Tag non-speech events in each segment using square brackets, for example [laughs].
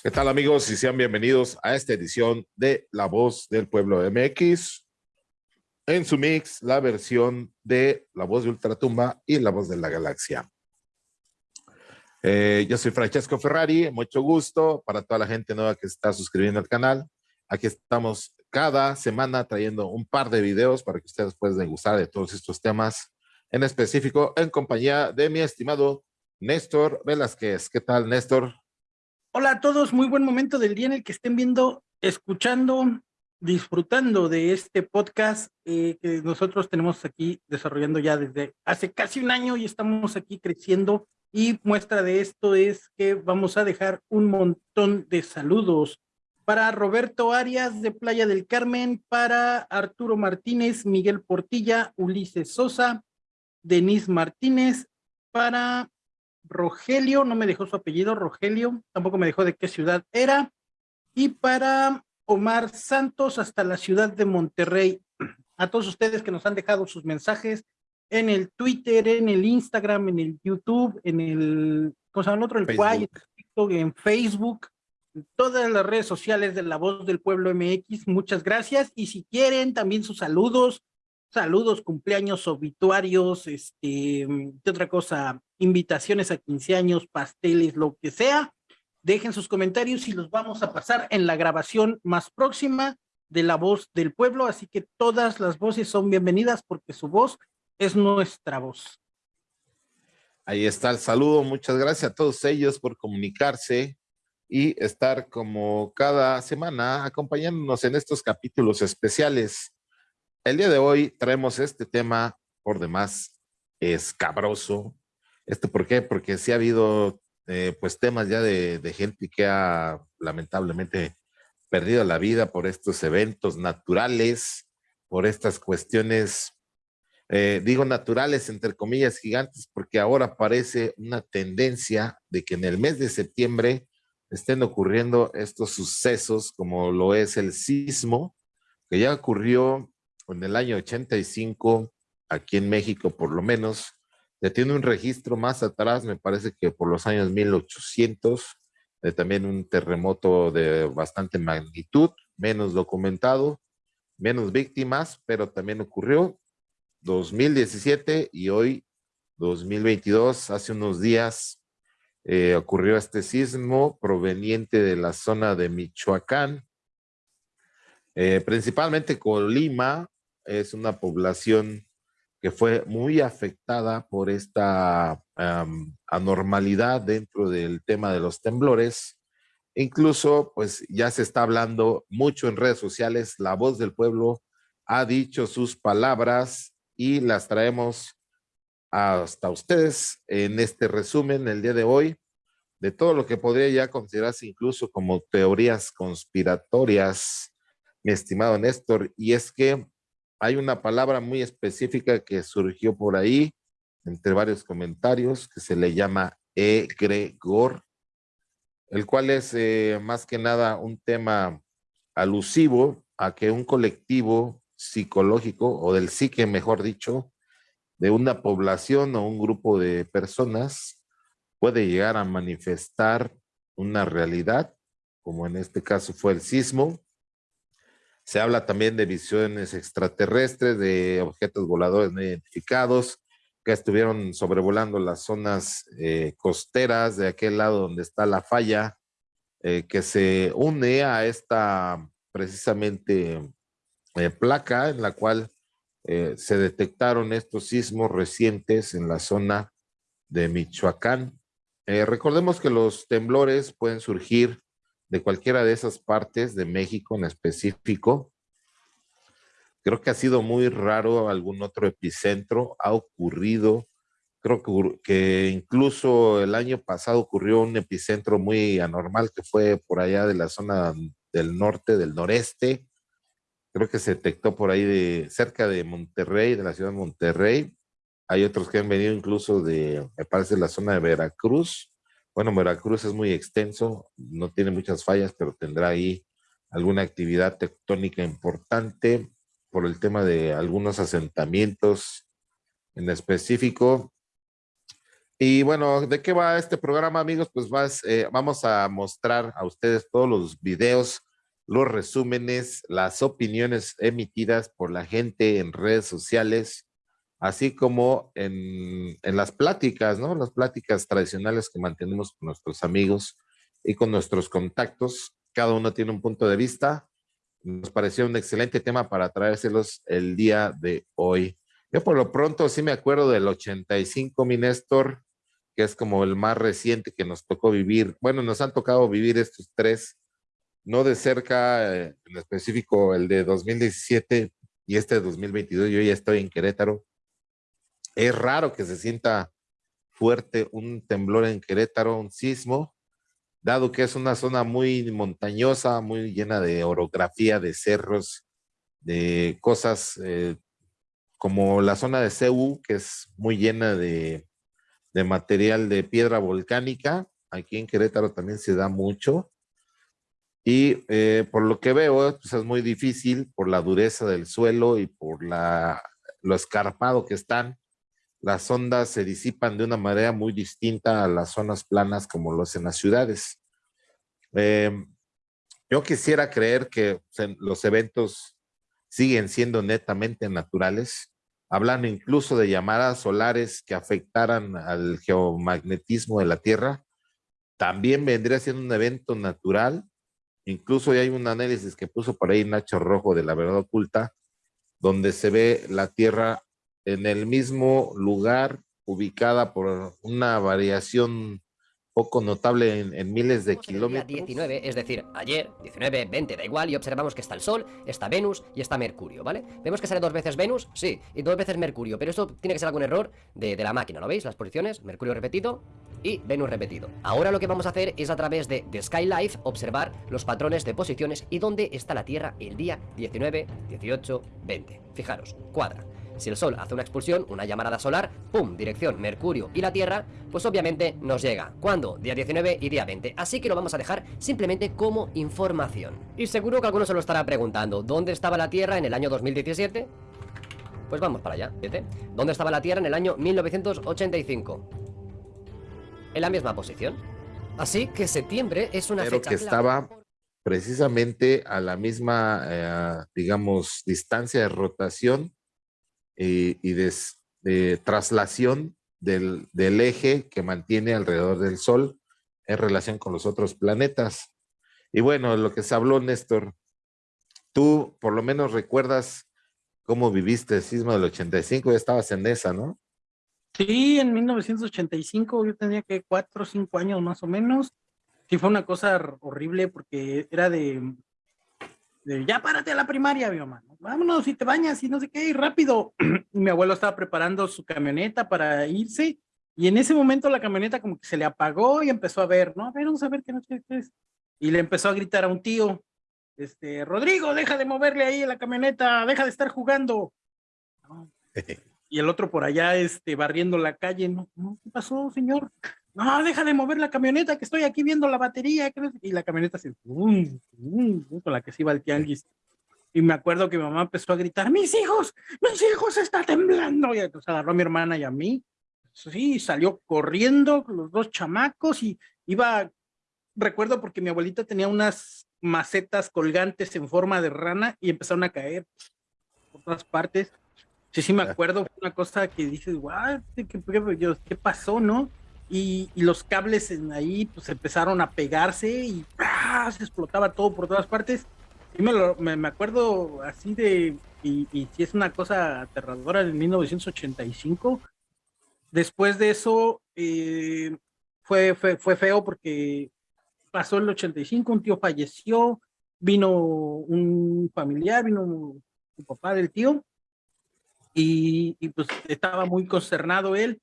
¿Qué tal amigos? Y sean bienvenidos a esta edición de La Voz del Pueblo MX. En su mix, la versión de La Voz de Ultratumba y La Voz de la Galaxia. Eh, yo soy Francesco Ferrari, mucho gusto para toda la gente nueva que está suscribiendo al canal. Aquí estamos cada semana trayendo un par de videos para que ustedes puedan gustar de todos estos temas, en específico en compañía de mi estimado Néstor Velázquez. ¿Qué tal, Néstor? Hola a todos, muy buen momento del día en el que estén viendo, escuchando, disfrutando de este podcast eh, que nosotros tenemos aquí desarrollando ya desde hace casi un año y estamos aquí creciendo. Y muestra de esto es que vamos a dejar un montón de saludos para Roberto Arias de Playa del Carmen, para Arturo Martínez, Miguel Portilla, Ulises Sosa, Denise Martínez, para Rogelio, no me dejó su apellido, Rogelio, tampoco me dejó de qué ciudad era, y para Omar Santos hasta la ciudad de Monterrey. A todos ustedes que nos han dejado sus mensajes en el Twitter, en el Instagram, en el YouTube, en el, ¿cómo se llama el otro? El Quay, en Facebook, en todas las redes sociales de La Voz del Pueblo MX, muchas gracias. Y si quieren también sus saludos, saludos, cumpleaños, obituarios, este, ¿qué otra cosa? Invitaciones a 15 años, pasteles, lo que sea. Dejen sus comentarios y los vamos a pasar en la grabación más próxima de La Voz del Pueblo, así que todas las voces son bienvenidas porque su voz es nuestra voz. Ahí está el saludo, muchas gracias a todos ellos por comunicarse y estar como cada semana acompañándonos en estos capítulos especiales el día de hoy traemos este tema por demás escabroso. ¿Esto por qué? Porque sí ha habido eh, pues temas ya de, gente que ha lamentablemente perdido la vida por estos eventos naturales, por estas cuestiones, eh, digo naturales entre comillas gigantes, porque ahora parece una tendencia de que en el mes de septiembre estén ocurriendo estos sucesos como lo es el sismo, que ya ocurrió en el año 85, aquí en México por lo menos, ya tiene un registro más atrás, me parece que por los años 1800, de también un terremoto de bastante magnitud, menos documentado, menos víctimas, pero también ocurrió 2017 y hoy 2022, hace unos días, eh, ocurrió este sismo proveniente de la zona de Michoacán, eh, principalmente Colima, es una población que fue muy afectada por esta anormalidad dentro del tema de los temblores. Incluso, pues ya se está hablando mucho en redes sociales, la voz del pueblo ha dicho sus palabras y las traemos hasta ustedes en este resumen el día de hoy de todo lo que podría ya considerarse incluso como teorías conspiratorias, mi estimado Néstor, y es que hay una palabra muy específica que surgió por ahí, entre varios comentarios, que se le llama egregor, el cual es eh, más que nada un tema alusivo a que un colectivo psicológico, o del psique mejor dicho, de una población o un grupo de personas puede llegar a manifestar una realidad, como en este caso fue el sismo, se habla también de visiones extraterrestres, de objetos voladores no identificados que estuvieron sobrevolando las zonas eh, costeras de aquel lado donde está la falla, eh, que se une a esta precisamente eh, placa en la cual se detectaron estos sismos recientes en la zona de Michoacán. recordemos que los temblores pueden surgir de cualquiera de esas partes de México en específico. Creo que ha sido muy raro algún otro epicentro, ha ocurrido, creo que, que incluso el año pasado ocurrió un epicentro muy anormal que fue por allá de la zona del norte, del noreste, creo que se detectó por ahí de cerca de Monterrey, de la ciudad de Monterrey. Hay otros que han venido incluso de, me parece, la zona de Veracruz. Bueno, Veracruz es muy extenso, no tiene muchas fallas, pero tendrá ahí alguna actividad tectónica importante por el tema de algunos asentamientos en específico. Y bueno, ¿de qué va este programa, amigos? Pues eh, vamos a mostrar a ustedes todos los videos, los resúmenes, las opiniones emitidas por la gente en redes sociales, así como en, en las pláticas, ¿no? Las pláticas tradicionales que mantenemos con nuestros amigos y con nuestros contactos. Cada uno tiene un punto de vista. Nos pareció un excelente tema para traérselos el día de hoy. Yo por lo pronto sí me acuerdo del 85, mi Néstor, que es como el más reciente que nos tocó vivir. Bueno, nos han tocado vivir estos tres, no de cerca, eh, en específico el de 2017 y este de 2022. Yo ya estoy en Querétaro. Es raro que se sienta fuerte un temblor en Querétaro, un sismo, dado que es una zona muy montañosa, muy llena de orografía, de cerros, de cosas eh, como la zona de CEU, que es muy llena de, material de piedra volcánica. Aquí en Querétaro también se da mucho. Y eh, por lo que veo, pues es muy difícil por la dureza del suelo y por la, lo escarpado que están. Las ondas se disipan de una manera muy distinta a las zonas planas como lo hacen las ciudades. Eh, yo quisiera creer que los eventos siguen siendo netamente naturales, hablando incluso de llamadas solares que afectaran al geomagnetismo de la Tierra, también vendría siendo un evento natural. Incluso hay un análisis que puso por ahí Nacho Rojo de la Verdad Oculta, donde se ve la Tierra en el mismo lugar, ubicada por una variación poco notable en, miles de kilómetros. 19, es decir, ayer, 19, 20, da igual, y observamos que está el Sol, está Venus y está Mercurio, ¿vale? Vemos que sale dos veces Venus, sí, y dos veces Mercurio, pero esto tiene que ser algún error de, de la máquina, ¿lo veis? Las posiciones, Mercurio repetido y Venus repetido. Ahora lo que vamos a hacer es a través de The Sky Life observar los patrones de posiciones y dónde está la Tierra el día 19, 18, 20. Fijaros, cuadra. Si el Sol hace una expulsión, una llamarada solar, ¡pum! Dirección Mercurio y la Tierra, pues obviamente nos llega. ¿Cuándo? Día 19 y día 20. Así que lo vamos a dejar simplemente como información. Y seguro que alguno se lo estará preguntando, ¿dónde estaba la Tierra en el año 2017? Pues vamos para allá, ¿vete? ¿Dónde estaba la Tierra en el año 1985? En la misma posición. Así que septiembre es una Pero que estaba precisamente a la misma, eh, digamos, distancia de rotación y de, traslación del, del, eje que mantiene alrededor del Sol en relación con los otros planetas. Y bueno, lo que se habló, Néstor, tú por lo menos recuerdas cómo viviste el sismo del 85, ya estabas en esa, ¿no? Sí, en 1985 yo tenía que cuatro o cinco años más o menos. Sí, fue una cosa horrible porque era de ya párate a la primaria, mi mamá, vámonos y te bañas y no sé qué, y rápido. [clears throat] mi abuelo estaba preparando su camioneta para irse y en ese momento la camioneta como que se le apagó y empezó a ver, ¿no? A ver, vamos a ver qué es. Y le empezó a gritar a un tío, este, Rodrigo, deja de moverle ahí la camioneta, deja de estar jugando. [laughs] y el otro por allá, este, barriendo la calle, ¿no? ¿Qué pasó, señor? No, deja de mover la camioneta, que estoy aquí viendo la batería. Y la camioneta se, con la que se iba el tianguis. Y me acuerdo que mi mamá empezó a gritar, mis hijos, mis hijos, está temblando. Y entonces agarró a mi hermana y a mí. Sí, salió corriendo los dos chamacos y iba, recuerdo porque mi abuelita tenía unas macetas colgantes en forma de rana y empezaron a caer por todas partes. Sí, sí me acuerdo, una cosa que dices, guau, ¿qué, qué pasó, no? Y, los cables en ahí pues empezaron a pegarse y ¡ah! se explotaba todo por todas partes. Y me, me, acuerdo así de, y, si es una cosa aterradora, en 1985. Después de eso eh, fue, fue, fue feo porque pasó el 85, un tío falleció, vino un familiar, vino un papá del tío, y, y, pues estaba muy consternado él,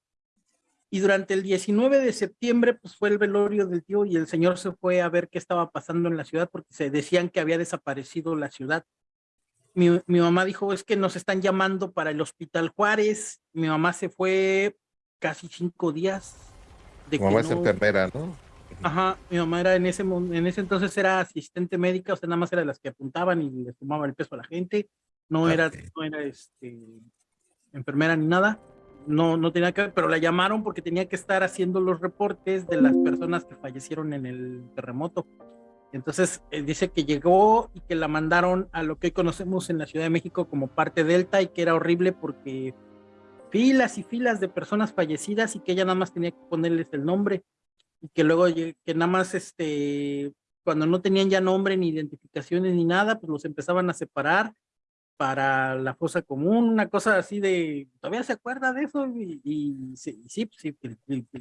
y durante el 19 de septiembre pues fue el velorio del tío y el señor se fue a ver qué estaba pasando en la ciudad porque se decían que había desaparecido la ciudad. Mi, mi mamá dijo, es que nos están llamando para el Hospital Juárez. Mi mamá se fue casi cinco días. De mi mamá es enfermera, ¿no? Ajá, mi mamá era en ese, en ese entonces era asistente médica, o sea, nada más era de las que apuntaban y le tomaba el peso a la gente. No era, no era este, enfermera ni nada no, no tenía que pero la llamaron porque tenía que estar haciendo los reportes de las personas que fallecieron en el terremoto. Entonces eh, dice que llegó y que la mandaron a lo que hoy conocemos en la Ciudad de México como parte Delta y que era horrible porque filas y filas de personas fallecidas y que ella nada más tenía que ponerles el nombre y que luego que nada más este cuando no tenían ya nombre ni identificaciones ni nada, pues los empezaban a separar para la fosa común, una cosa así de, ¿todavía se acuerda de eso? Y, y, sí, sí, sí,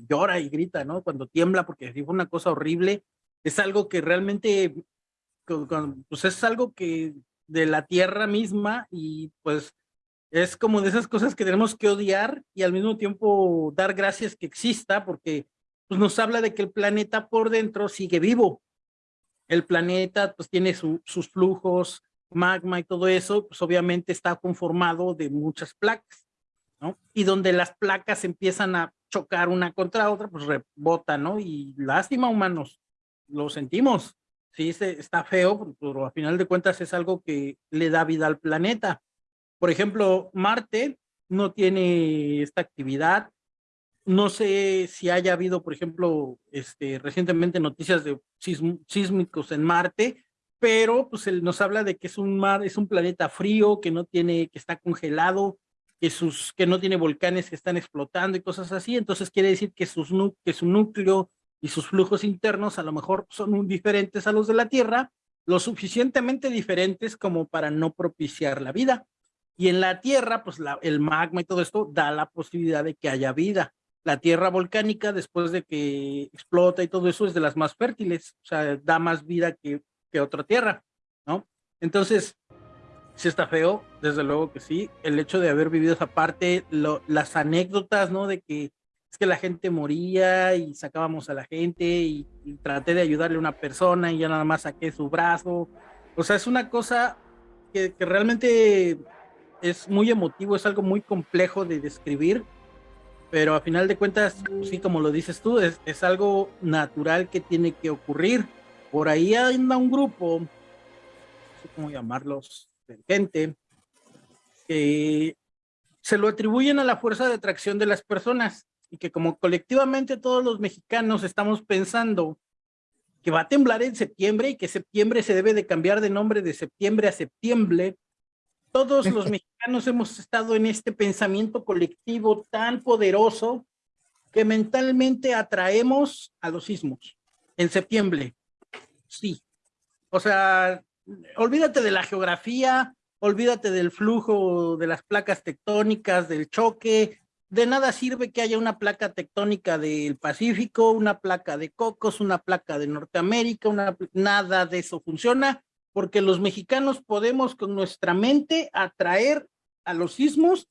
llora y grita, ¿no? Cuando tiembla, porque fue una cosa horrible. Es algo que realmente, pues es algo que de la tierra misma y pues es como de esas cosas que tenemos que odiar y al mismo tiempo dar gracias que exista porque pues nos habla de que el planeta por dentro sigue vivo. El planeta pues tiene sus flujos, magma y todo eso, pues obviamente está conformado de muchas placas, ¿no? Y donde las placas empiezan a chocar una contra otra, pues rebota, ¿no? Y lástima, humanos, lo sentimos. Sí, está feo, pero a final de cuentas es algo que le da vida al planeta. Por ejemplo, Marte no tiene esta actividad. No sé si haya habido, por ejemplo, este, recientemente noticias de sísmicos en Marte, pero pues él nos habla de que es un mar, es un planeta frío, que no tiene, que está congelado, que, sus, que no tiene volcanes que están explotando y cosas así, entonces quiere decir que, sus, que su núcleo y sus flujos internos a lo mejor son diferentes a los de la Tierra, lo suficientemente diferentes como para no propiciar la vida. Y en la Tierra, pues la, el magma y todo esto da la posibilidad de que haya vida. La Tierra volcánica, después de que explota y todo eso, es de las más fértiles, o sea, da más vida que que otra tierra, ¿no? Entonces, sí está feo, desde luego que sí, el hecho de haber vivido esa parte, las anécdotas, ¿no? De que es que la gente moría y sacábamos a la gente y, traté de ayudarle a una persona y ya nada más saqué su brazo. O sea, es una cosa que, realmente es muy emotivo, es algo muy complejo de describir, pero a final de cuentas, sí, como lo dices tú, es algo natural que tiene que ocurrir por ahí anda un grupo, no sé cómo llamarlos, de gente, que se lo atribuyen a la fuerza de atracción de las personas y que como colectivamente todos los mexicanos estamos pensando que va a temblar en septiembre y que septiembre se debe de cambiar de nombre de septiembre a septiembre, todos los [laughs] mexicanos hemos estado en este pensamiento colectivo tan poderoso que mentalmente atraemos a los sismos en septiembre sí. O sea, olvídate de la geografía, olvídate del flujo de las placas tectónicas, del choque, de nada sirve que haya una placa tectónica del Pacífico, una placa de Cocos, una placa de Norteamérica, una, nada de eso funciona, porque los mexicanos podemos con nuestra mente atraer a los sismos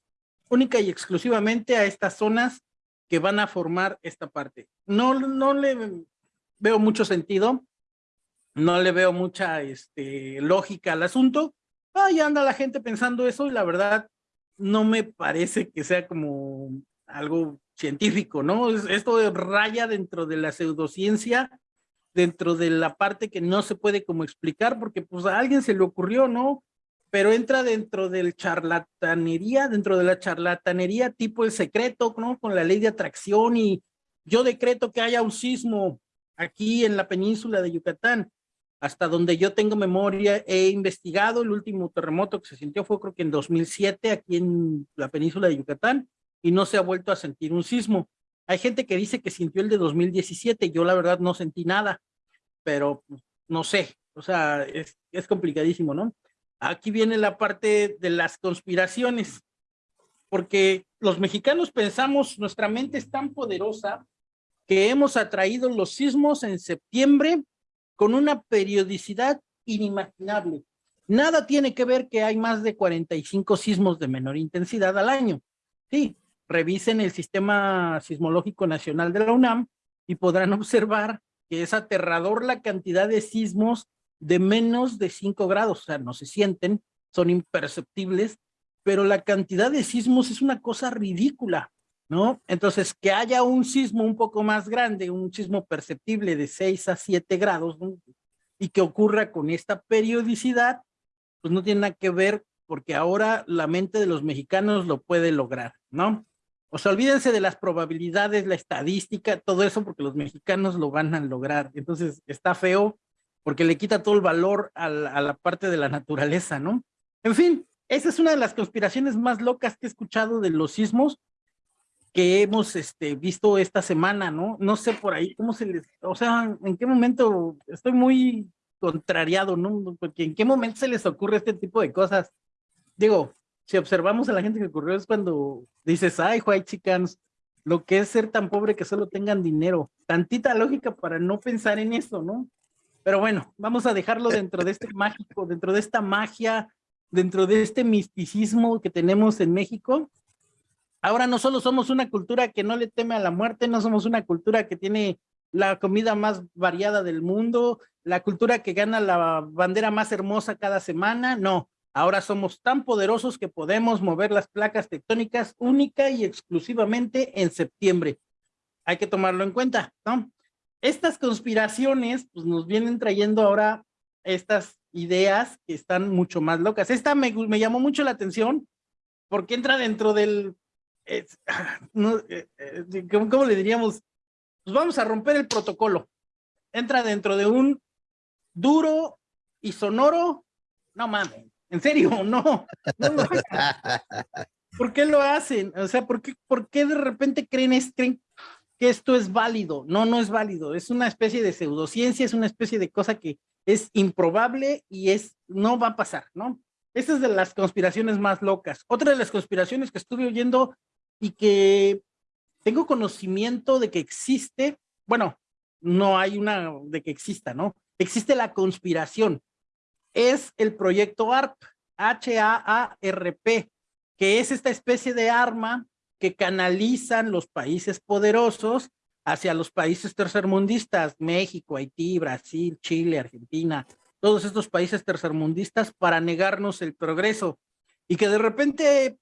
única y exclusivamente a estas zonas que van a formar esta parte. No, no le veo mucho sentido no le veo mucha este, lógica al asunto. Ahí anda la gente pensando eso y la verdad no me parece que sea como algo científico, ¿no? Esto raya dentro de la pseudociencia, dentro de la parte que no se puede como explicar porque pues a alguien se le ocurrió, ¿no? Pero entra dentro del charlatanería, dentro de la charlatanería tipo el secreto, ¿no? Con la ley de atracción y yo decreto que haya un sismo aquí en la península de Yucatán hasta donde yo tengo memoria, he investigado el último terremoto que se sintió fue creo que en 2007 aquí en la península de Yucatán y no se ha vuelto a sentir un sismo. Hay gente que dice que sintió el de 2017, yo la verdad no sentí nada, pero pues, no sé, o sea, es, es complicadísimo, ¿no? Aquí viene la parte de las conspiraciones, porque los mexicanos pensamos, nuestra mente es tan poderosa que hemos atraído los sismos en septiembre con una periodicidad inimaginable. Nada tiene que ver que hay más de 45 sismos de menor intensidad al año. Sí, revisen el Sistema Sismológico Nacional de la UNAM y podrán [laughs] observar que es aterrador la cantidad de sismos de menos de 5 grados, o sea, no se sienten, son imperceptibles, pero la cantidad de sismos es una cosa ridícula. ¿No? Entonces, que haya un sismo un poco más grande, un sismo perceptible de 6 a 7 grados, y que ocurra con esta periodicidad, pues no tiene nada que ver porque ahora la mente de los mexicanos lo puede lograr, ¿no? O sea, olvídense de las probabilidades, la estadística, todo eso, porque los mexicanos lo van a lograr. Entonces, está feo porque le quita todo el valor a la, parte de la naturaleza, ¿no? En fin, esa es una de las conspiraciones más locas que he escuchado de los sismos que hemos este, visto esta semana, ¿no? No sé por ahí cómo se les, o sea, en qué momento estoy muy contrariado, ¿no? Porque en qué momento se les ocurre este tipo de cosas. Digo, si observamos a la gente que ocurrió es cuando dices, ay, white chickens, lo que es ser tan pobre que solo tengan dinero. Tantita lógica para no pensar en eso, ¿no? Pero bueno, vamos a dejarlo dentro de este mágico, dentro de esta magia, dentro de este misticismo que tenemos en México. Ahora no solo somos una cultura que no le teme a la muerte, no somos una cultura que tiene la comida más variada del mundo, la cultura que gana la bandera más hermosa cada semana, no. Ahora somos tan poderosos que podemos mover las placas tectónicas única y exclusivamente en septiembre. Hay que tomarlo en cuenta, ¿no? Estas conspiraciones pues, nos vienen trayendo ahora estas ideas que están mucho más locas. Esta me, me llamó mucho la atención porque entra dentro del [clears throat] no, eh, eh, ¿cómo, le diríamos? Pues vamos a romper el protocolo. Entra dentro de un duro y sonoro. No mames, en serio, [laughs] no. [laughs] ¿Por qué lo hacen? O sea, ¿por qué, por qué de repente creen, creen que esto es válido? No, no es válido. Es una especie de pseudociencia, es una especie de cosa que es improbable y es no va a pasar, ¿no? Esta es de las conspiraciones más locas. Otra de las conspiraciones que estuve oyendo y que tengo conocimiento de que existe, bueno, no hay una de que exista, ¿no? Existe la conspiración. Es el proyecto ARP, H-A-A-R-P, que es esta especie de arma que canalizan los países poderosos hacia los países tercermundistas, México, Haití, Brasil, Chile, Argentina, todos estos países tercermundistas para negarnos el progreso y que de repente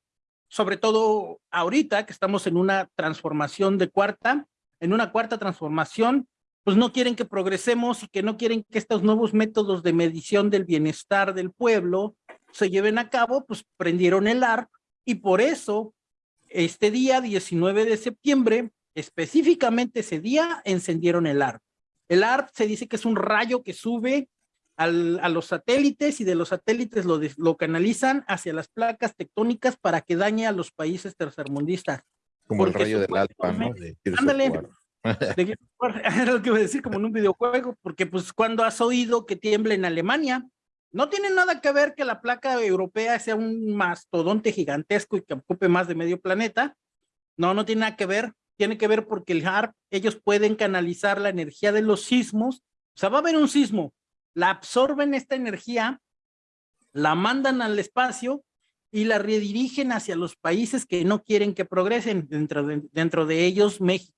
sobre todo ahorita que estamos en una transformación de cuarta, en una cuarta transformación, pues no quieren que progresemos y que no quieren que estos nuevos métodos de medición del bienestar del pueblo se lleven a cabo, pues prendieron el ARP y por eso este día 19 de septiembre, específicamente ese día, encendieron el ARP. El ARP se dice que es un rayo que sube a los satélites y de los satélites lo, lo canalizan hacia las placas tectónicas para que dañe a los países tercermundistas. Como el rayo del alfa, ¿no? ándale. [laughs] [laughs] Era lo que iba a decir como en un videojuego, porque pues cuando has oído que tiembla en Alemania, no tiene nada que ver que la placa europea sea un mastodonte gigantesco y que ocupe más de medio planeta. No, no tiene nada que ver. Tiene que ver porque el HARP, ellos pueden canalizar la energía de los sismos. O sea, va a haber un sismo, la absorben esta energía, la mandan al espacio y la redirigen hacia los países que no quieren que progresen, dentro de, dentro de ellos México,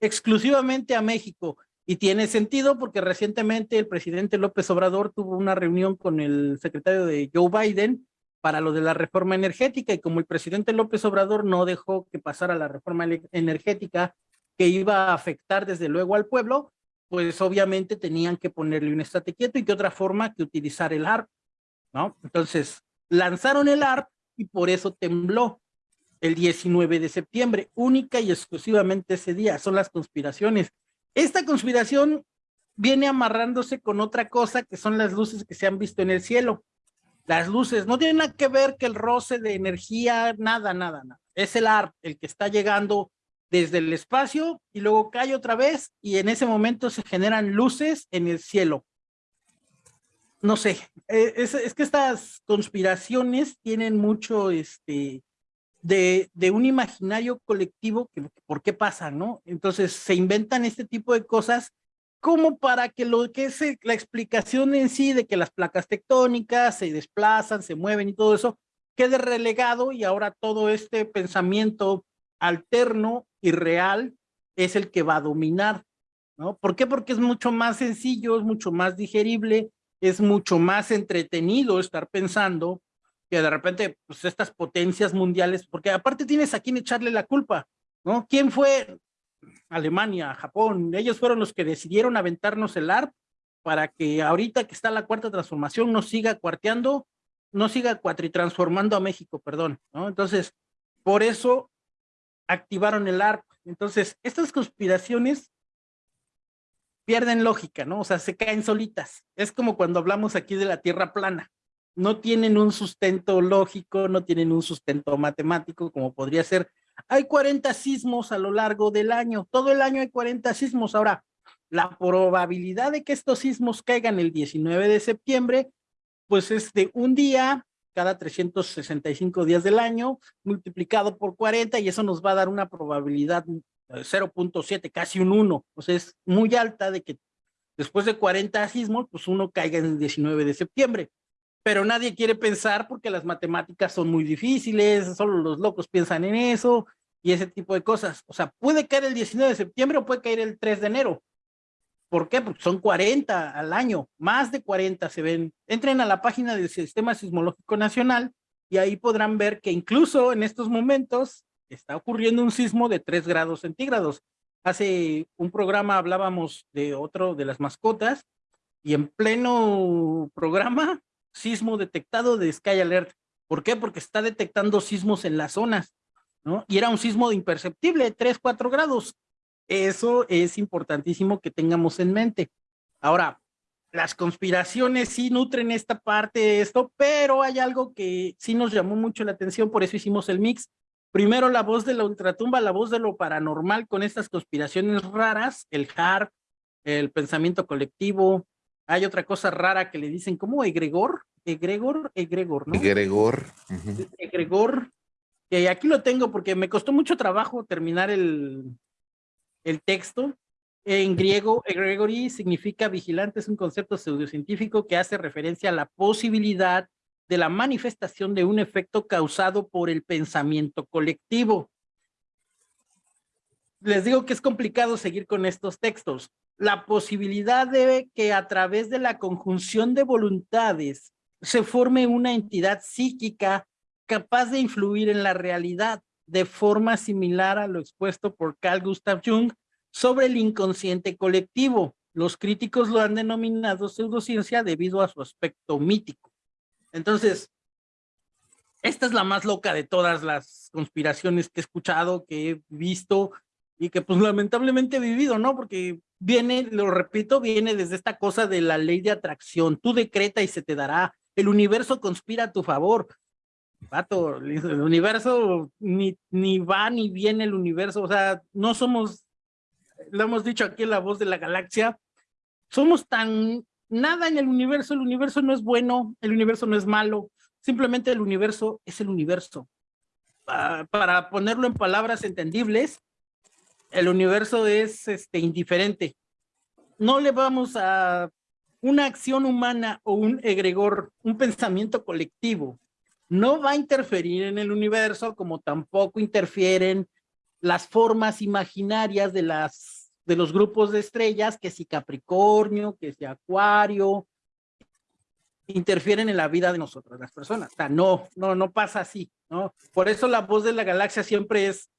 exclusivamente a México. Y tiene sentido porque recientemente el presidente López Obrador tuvo una reunión con el secretario de Joe Biden para lo de la reforma energética y como el presidente López Obrador no dejó que pasara la reforma energética que iba a afectar desde luego al pueblo, pues obviamente tenían que ponerle un estate quieto y qué otra forma que utilizar el ARP, ¿no? Entonces, lanzaron el ARP y por eso tembló el 19 de septiembre, única y exclusivamente ese día, son las conspiraciones. Esta conspiración viene amarrándose con otra cosa que son las luces que se han visto en el cielo. Las luces no tienen nada que ver que el roce de energía, nada, nada, nada. Es el ARP el que está llegando desde el espacio y luego cae otra vez y en ese momento se generan luces en el cielo. No sé, eh, es, que estas conspiraciones tienen mucho este, de, de, un imaginario colectivo que por qué pasa, ¿no? Entonces se inventan este tipo de cosas como para que lo que es la explicación en sí de que las placas tectónicas se desplazan, se mueven y todo eso, quede relegado y ahora todo este pensamiento alterno y real es el que va a dominar, ¿no? ¿Por qué? Porque es mucho más sencillo, es mucho más digerible, es mucho más entretenido estar pensando que de repente, pues estas potencias mundiales, porque aparte tienes a quién echarle la culpa, ¿no? ¿Quién fue? Alemania, Japón, ellos fueron los que decidieron aventarnos el ARP para que ahorita que está la cuarta transformación no siga cuarteando, no siga cuatritransformando a México, perdón, ¿no? Entonces, por eso activaron el ARP. Entonces, estas conspiraciones pierden lógica, ¿no? O sea, se caen solitas. Es como cuando hablamos aquí de la Tierra plana. No tienen un sustento lógico, no tienen un sustento matemático, como podría ser. Hay 40 sismos a lo largo del año. Todo el año hay 40 sismos. Ahora, la probabilidad de que estos sismos caigan el 19 de septiembre, pues es de un día cada 365 días del año, multiplicado por 40, y eso nos va a dar una probabilidad 0.7, eh, casi un 1, o sea, es muy alta de que después de 40 sismos, pues uno caiga en el 19 de septiembre. Pero nadie quiere pensar porque las matemáticas son muy difíciles, solo los locos piensan en eso y ese tipo de cosas. O sea, puede caer el 19 de septiembre o puede caer el 3 de enero. ¿Por qué? Porque son 40 al año, más de 40 se ven. Entren a la página del Sistema Sismológico Nacional y ahí podrán ver que incluso en estos momentos está ocurriendo un sismo de 3 grados centígrados. Hace un programa hablábamos de otro de las mascotas y en pleno programa, sismo detectado de Sky Alert. ¿Por qué? Porque está detectando sismos en las zonas, ¿no? Y era un sismo imperceptible, 3, 4 grados. Eso es importantísimo que tengamos en mente. Ahora, las conspiraciones sí nutren esta parte de esto, pero hay algo que sí nos llamó mucho la atención, por eso hicimos el mix, Primero la voz de la ultratumba, la voz de lo paranormal con estas conspiraciones raras, el HAR, el pensamiento colectivo. Hay otra cosa rara que le dicen, ¿cómo? Egregor, egregor, egregor, ¿no? Egregor. Egregor. Que aquí lo tengo porque me costó mucho trabajo terminar el, el texto. En griego, egregori significa vigilante, es un concepto pseudocientífico que hace referencia a la posibilidad de la manifestación de un efecto causado por el pensamiento colectivo. Les digo que es complicado seguir con estos textos. La posibilidad de que a través de la conjunción de voluntades se forme una entidad psíquica capaz de influir en la realidad de forma similar a lo expuesto por Carl Gustav Jung sobre el inconsciente colectivo. Los críticos lo han denominado pseudociencia debido a su aspecto mítico. Entonces, esta es la más loca de todas las conspiraciones que he escuchado, que he visto y que pues lamentablemente he vivido, ¿no? Porque viene, lo repito, viene desde esta cosa de la ley de atracción. Tú decreta y se te dará. El universo conspira a tu favor. Pato, el universo ni, ni va ni viene el universo. O sea, no somos, lo hemos dicho aquí en La Voz de la Galaxia, somos tan nada en el universo, el universo no es bueno, el universo no es malo, simplemente el universo es el universo. para ponerlo en palabras entendibles, el universo es este, indiferente. No le vamos a una acción humana o un egregor, un pensamiento colectivo, no va a interferir en el universo como tampoco interfieren las formas imaginarias de las de los grupos de estrellas, que si Capricornio, que si Acuario, interfieren en la vida de nosotros, las personas. O sea, no, no, no pasa así, ¿no? Por eso la voz de la galaxia siempre es,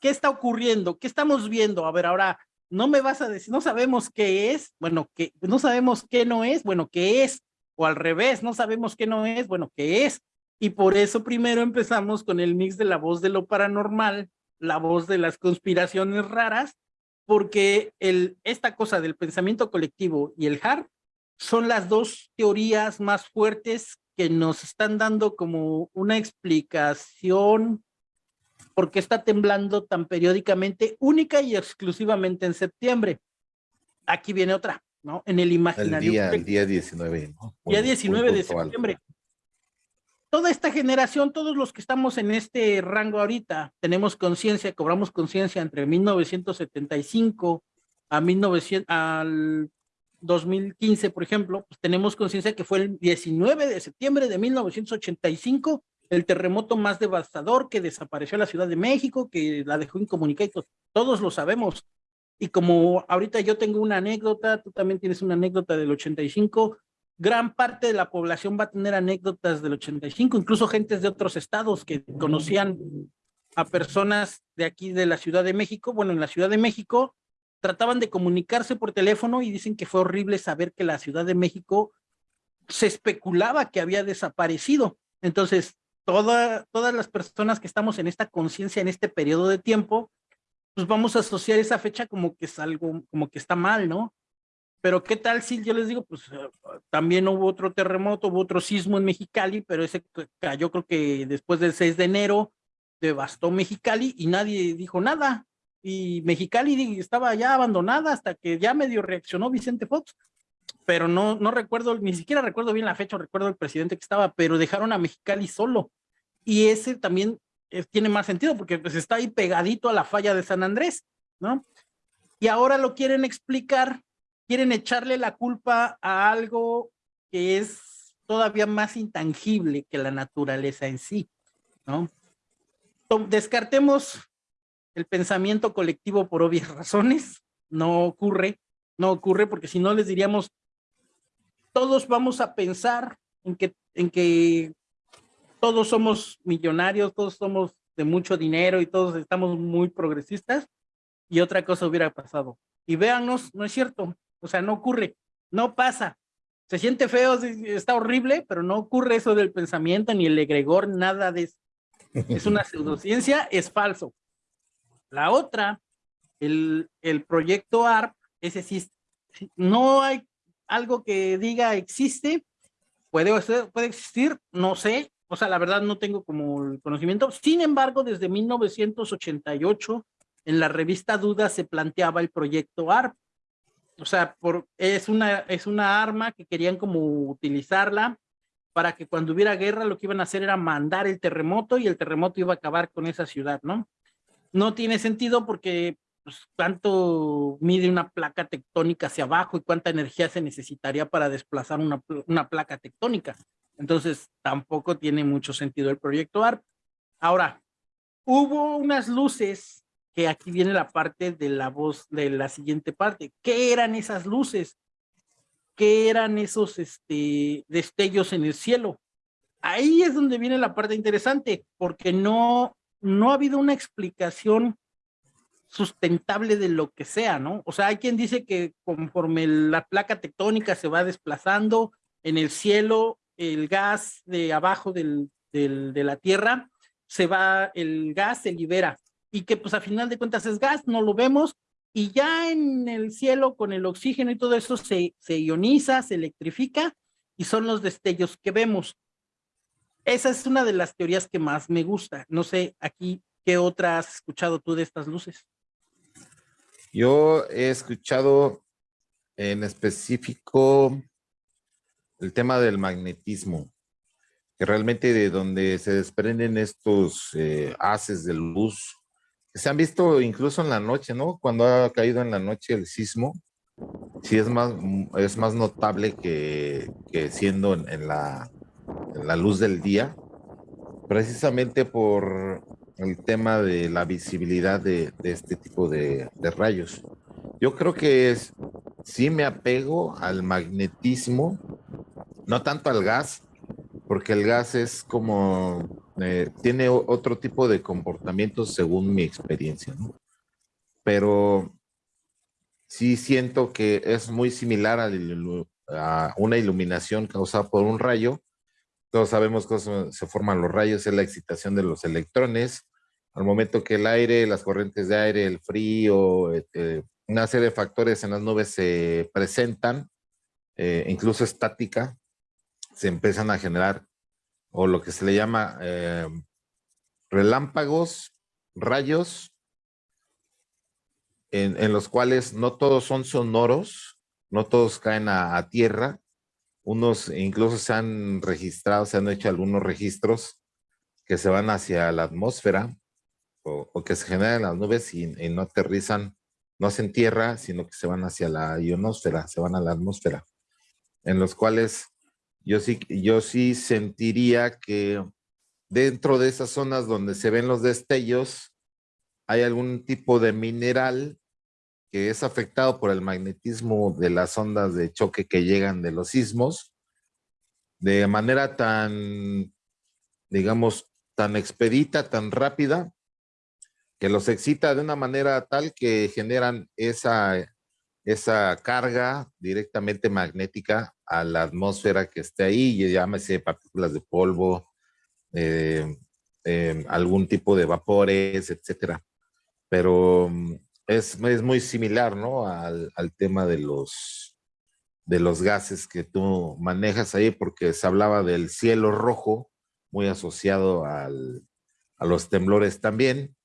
¿qué está ocurriendo? ¿Qué estamos viendo? A ver, ahora, no me vas a decir, no sabemos qué es, bueno, que no sabemos qué no es, bueno, qué es, o al revés, no sabemos qué no es, bueno, qué es. Y por eso primero empezamos con el mix de la voz de lo paranormal, la voz de las conspiraciones raras, porque el, esta cosa del pensamiento colectivo y el HAR son las dos teorías más fuertes que nos están dando como una explicación por qué está temblando tan periódicamente, única y exclusivamente en septiembre. Aquí viene otra, ¿no? En el imaginario. El día, el día 19. ¿no? día 19 de septiembre toda esta generación, todos los que estamos en este rango ahorita, tenemos conciencia, cobramos conciencia entre 1975 a 1900, al 2015, por ejemplo, pues tenemos conciencia que fue el 19 de septiembre de 1985 el terremoto más devastador que desapareció la Ciudad de México, que la dejó incomunicada, todos lo sabemos. Y como ahorita yo tengo una anécdota, tú también tienes una anécdota del 85, gran parte de la población va a tener anécdotas del 85, incluso gentes de otros estados que conocían a personas de aquí de la Ciudad de México. Bueno, en la Ciudad de México trataban de comunicarse por teléfono y dicen que fue horrible saber que la Ciudad de México se especulaba que había desaparecido. Entonces, toda, todas las personas que estamos en esta conciencia, en este periodo de tiempo, pues vamos a asociar esa fecha como que es algo, como que está mal, ¿no? Pero qué tal si yo les digo, pues eh, también hubo otro terremoto, hubo otro sismo en Mexicali, pero ese cayó creo que después del 6 de enero, devastó Mexicali y nadie dijo nada. Y Mexicali estaba ya abandonada hasta que ya medio reaccionó Vicente Fox. Pero no, no recuerdo, ni siquiera recuerdo bien la fecha, recuerdo el presidente que estaba, pero dejaron a Mexicali solo. Y ese también eh, tiene más sentido porque pues está ahí pegadito a la falla de San Andrés, ¿no? Y ahora lo quieren explicar, quieren echarle la culpa a algo que es todavía más intangible que la naturaleza en sí, ¿no? descartemos el pensamiento colectivo por obvias [laughs] razones, no ocurre, no ocurre porque si no les diríamos, todos vamos a pensar en que, en que todos somos millonarios, todos somos de mucho dinero y todos estamos muy progresistas y otra cosa hubiera pasado. Y véanos, no es cierto, o sea, no ocurre, no pasa. Se siente feo, está horrible, pero no ocurre eso del pensamiento, ni el egregor, nada de eso es una [laughs] pseudociencia, es falso. La otra, el, el proyecto ARP, ese sí, no hay algo que diga existe, puede, puede existir, no sé, o sea, la verdad no tengo como el conocimiento. Sin embargo, desde 1988, en la revista Duda se planteaba el proyecto ARP. O sea, por, es, una, es una arma que querían como utilizarla para que cuando hubiera guerra lo que iban a hacer era mandar el terremoto y el terremoto iba a acabar con esa ciudad, ¿no? No tiene sentido porque pues, cuánto mide una placa tectónica hacia abajo y cuánta energía se necesitaría para desplazar una, una placa tectónica. Entonces, tampoco tiene mucho sentido el proyecto ARP. Ahora, hubo unas luces que aquí viene la parte de la voz de la siguiente parte. ¿Qué eran esas luces? qué eran esos este, destellos en el cielo. Ahí es donde viene la parte interesante, porque no, no ha habido una explicación sustentable de lo que sea, ¿no? O sea, hay quien dice que conforme la placa tectónica se va desplazando en el cielo, el gas de abajo del, del, de la Tierra, se va, el gas se libera y que pues a final de cuentas es gas, no lo vemos, y ya en el cielo con el oxígeno y todo eso se, se ioniza, se electrifica y son los destellos que vemos. Esa es una de las teorías que más me gusta. No sé, aquí, ¿qué otra has escuchado tú de estas luces? Yo he escuchado en específico el tema del magnetismo, que realmente de donde se desprenden estos eh, haces de luz se han visto incluso en la noche, ¿no? Cuando ha caído en la noche el sismo, sí es más, es más notable que, siendo en, la, la, luz del día, precisamente por el tema de la visibilidad de, este tipo de, de, rayos. Yo creo que es, sí me apego al magnetismo, no tanto al gas, porque el gas es como, eh, tiene otro tipo de comportamiento según mi experiencia. Pero sí siento que es muy similar a, una iluminación causada por un rayo. Todos sabemos cómo se forman los rayos, es la excitación de los electrones. Al momento que el aire, las corrientes de aire, el frío, este, una serie de factores en las nubes se presentan, eh, incluso estática, se empiezan a generar o lo que se le llama eh, relámpagos, rayos, en, los cuales no todos son sonoros, no todos caen a, tierra, unos incluso se han registrado, se han hecho algunos registros que se van hacia la atmósfera o, que se generan en las nubes y, no aterrizan, no hacen tierra, sino que se van hacia la ionosfera, se van a la atmósfera, en los cuales yo sí, yo sí sentiría que dentro de esas zonas donde se ven los destellos, hay algún tipo de mineral que es afectado por el magnetismo de las ondas de choque que llegan de los sismos, de manera tan, digamos, tan expedita, tan rápida, que los excita de una manera tal que generan esa esa carga directamente magnética a la atmósfera que esté ahí, llámese partículas de polvo, eh, eh, algún tipo de vapores, etcétera. Pero mm, es, es muy similar, ¿no? Al, al, tema de los, de los gases que tú manejas ahí, porque se hablaba del cielo rojo, muy asociado al, a los temblores también,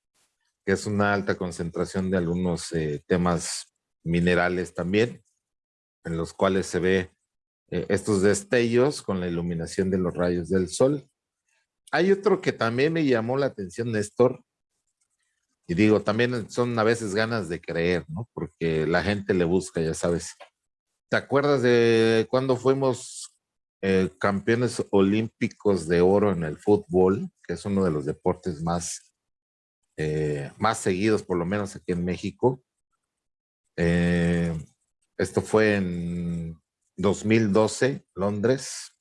que es una alta concentración de algunos eh, temas minerales también, en los cuales se ve eh, estos destellos con la iluminación de los rayos del sol. Hay otro que también me llamó la atención, Néstor, y digo, también son a veces ganas de creer, ¿no? Porque la gente le busca, ya sabes. ¿Te acuerdas de cuando fuimos eh, campeones olímpicos de oro en el fútbol, que es uno de los deportes más, eh, más seguidos, por lo menos aquí en México? Eh, esto fue en 2012, Londres.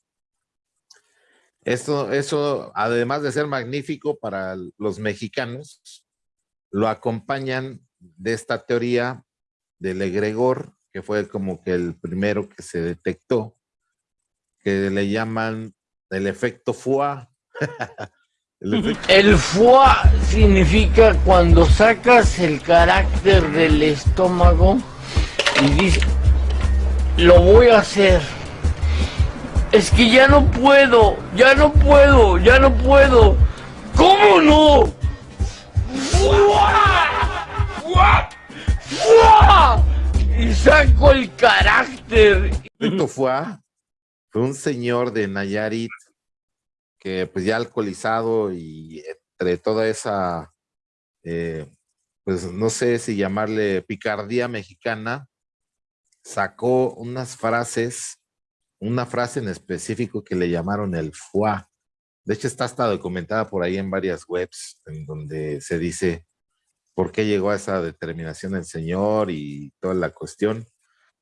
Esto, eso, además de ser magnífico para los mexicanos, lo acompañan de esta teoría del egregor, que fue como que el primero que se detectó, que le llaman el efecto FUA. [laughs] el, el FUA significa cuando sacas el carácter del estómago y dices, lo voy a hacer. Es que ya no puedo, ya no puedo, ya no puedo. ¿Cómo no? Y saco el carácter. Esto fue, fue un señor de Nayarit pues ya alcoholizado y entre toda esa, eh, pues no sé si llamarle picardía mexicana, sacó unas frases, una frase en específico que le llamaron el FUA. De hecho, está hasta documentada por ahí en varias webs, en donde se dice por qué llegó a esa determinación el señor y toda la cuestión.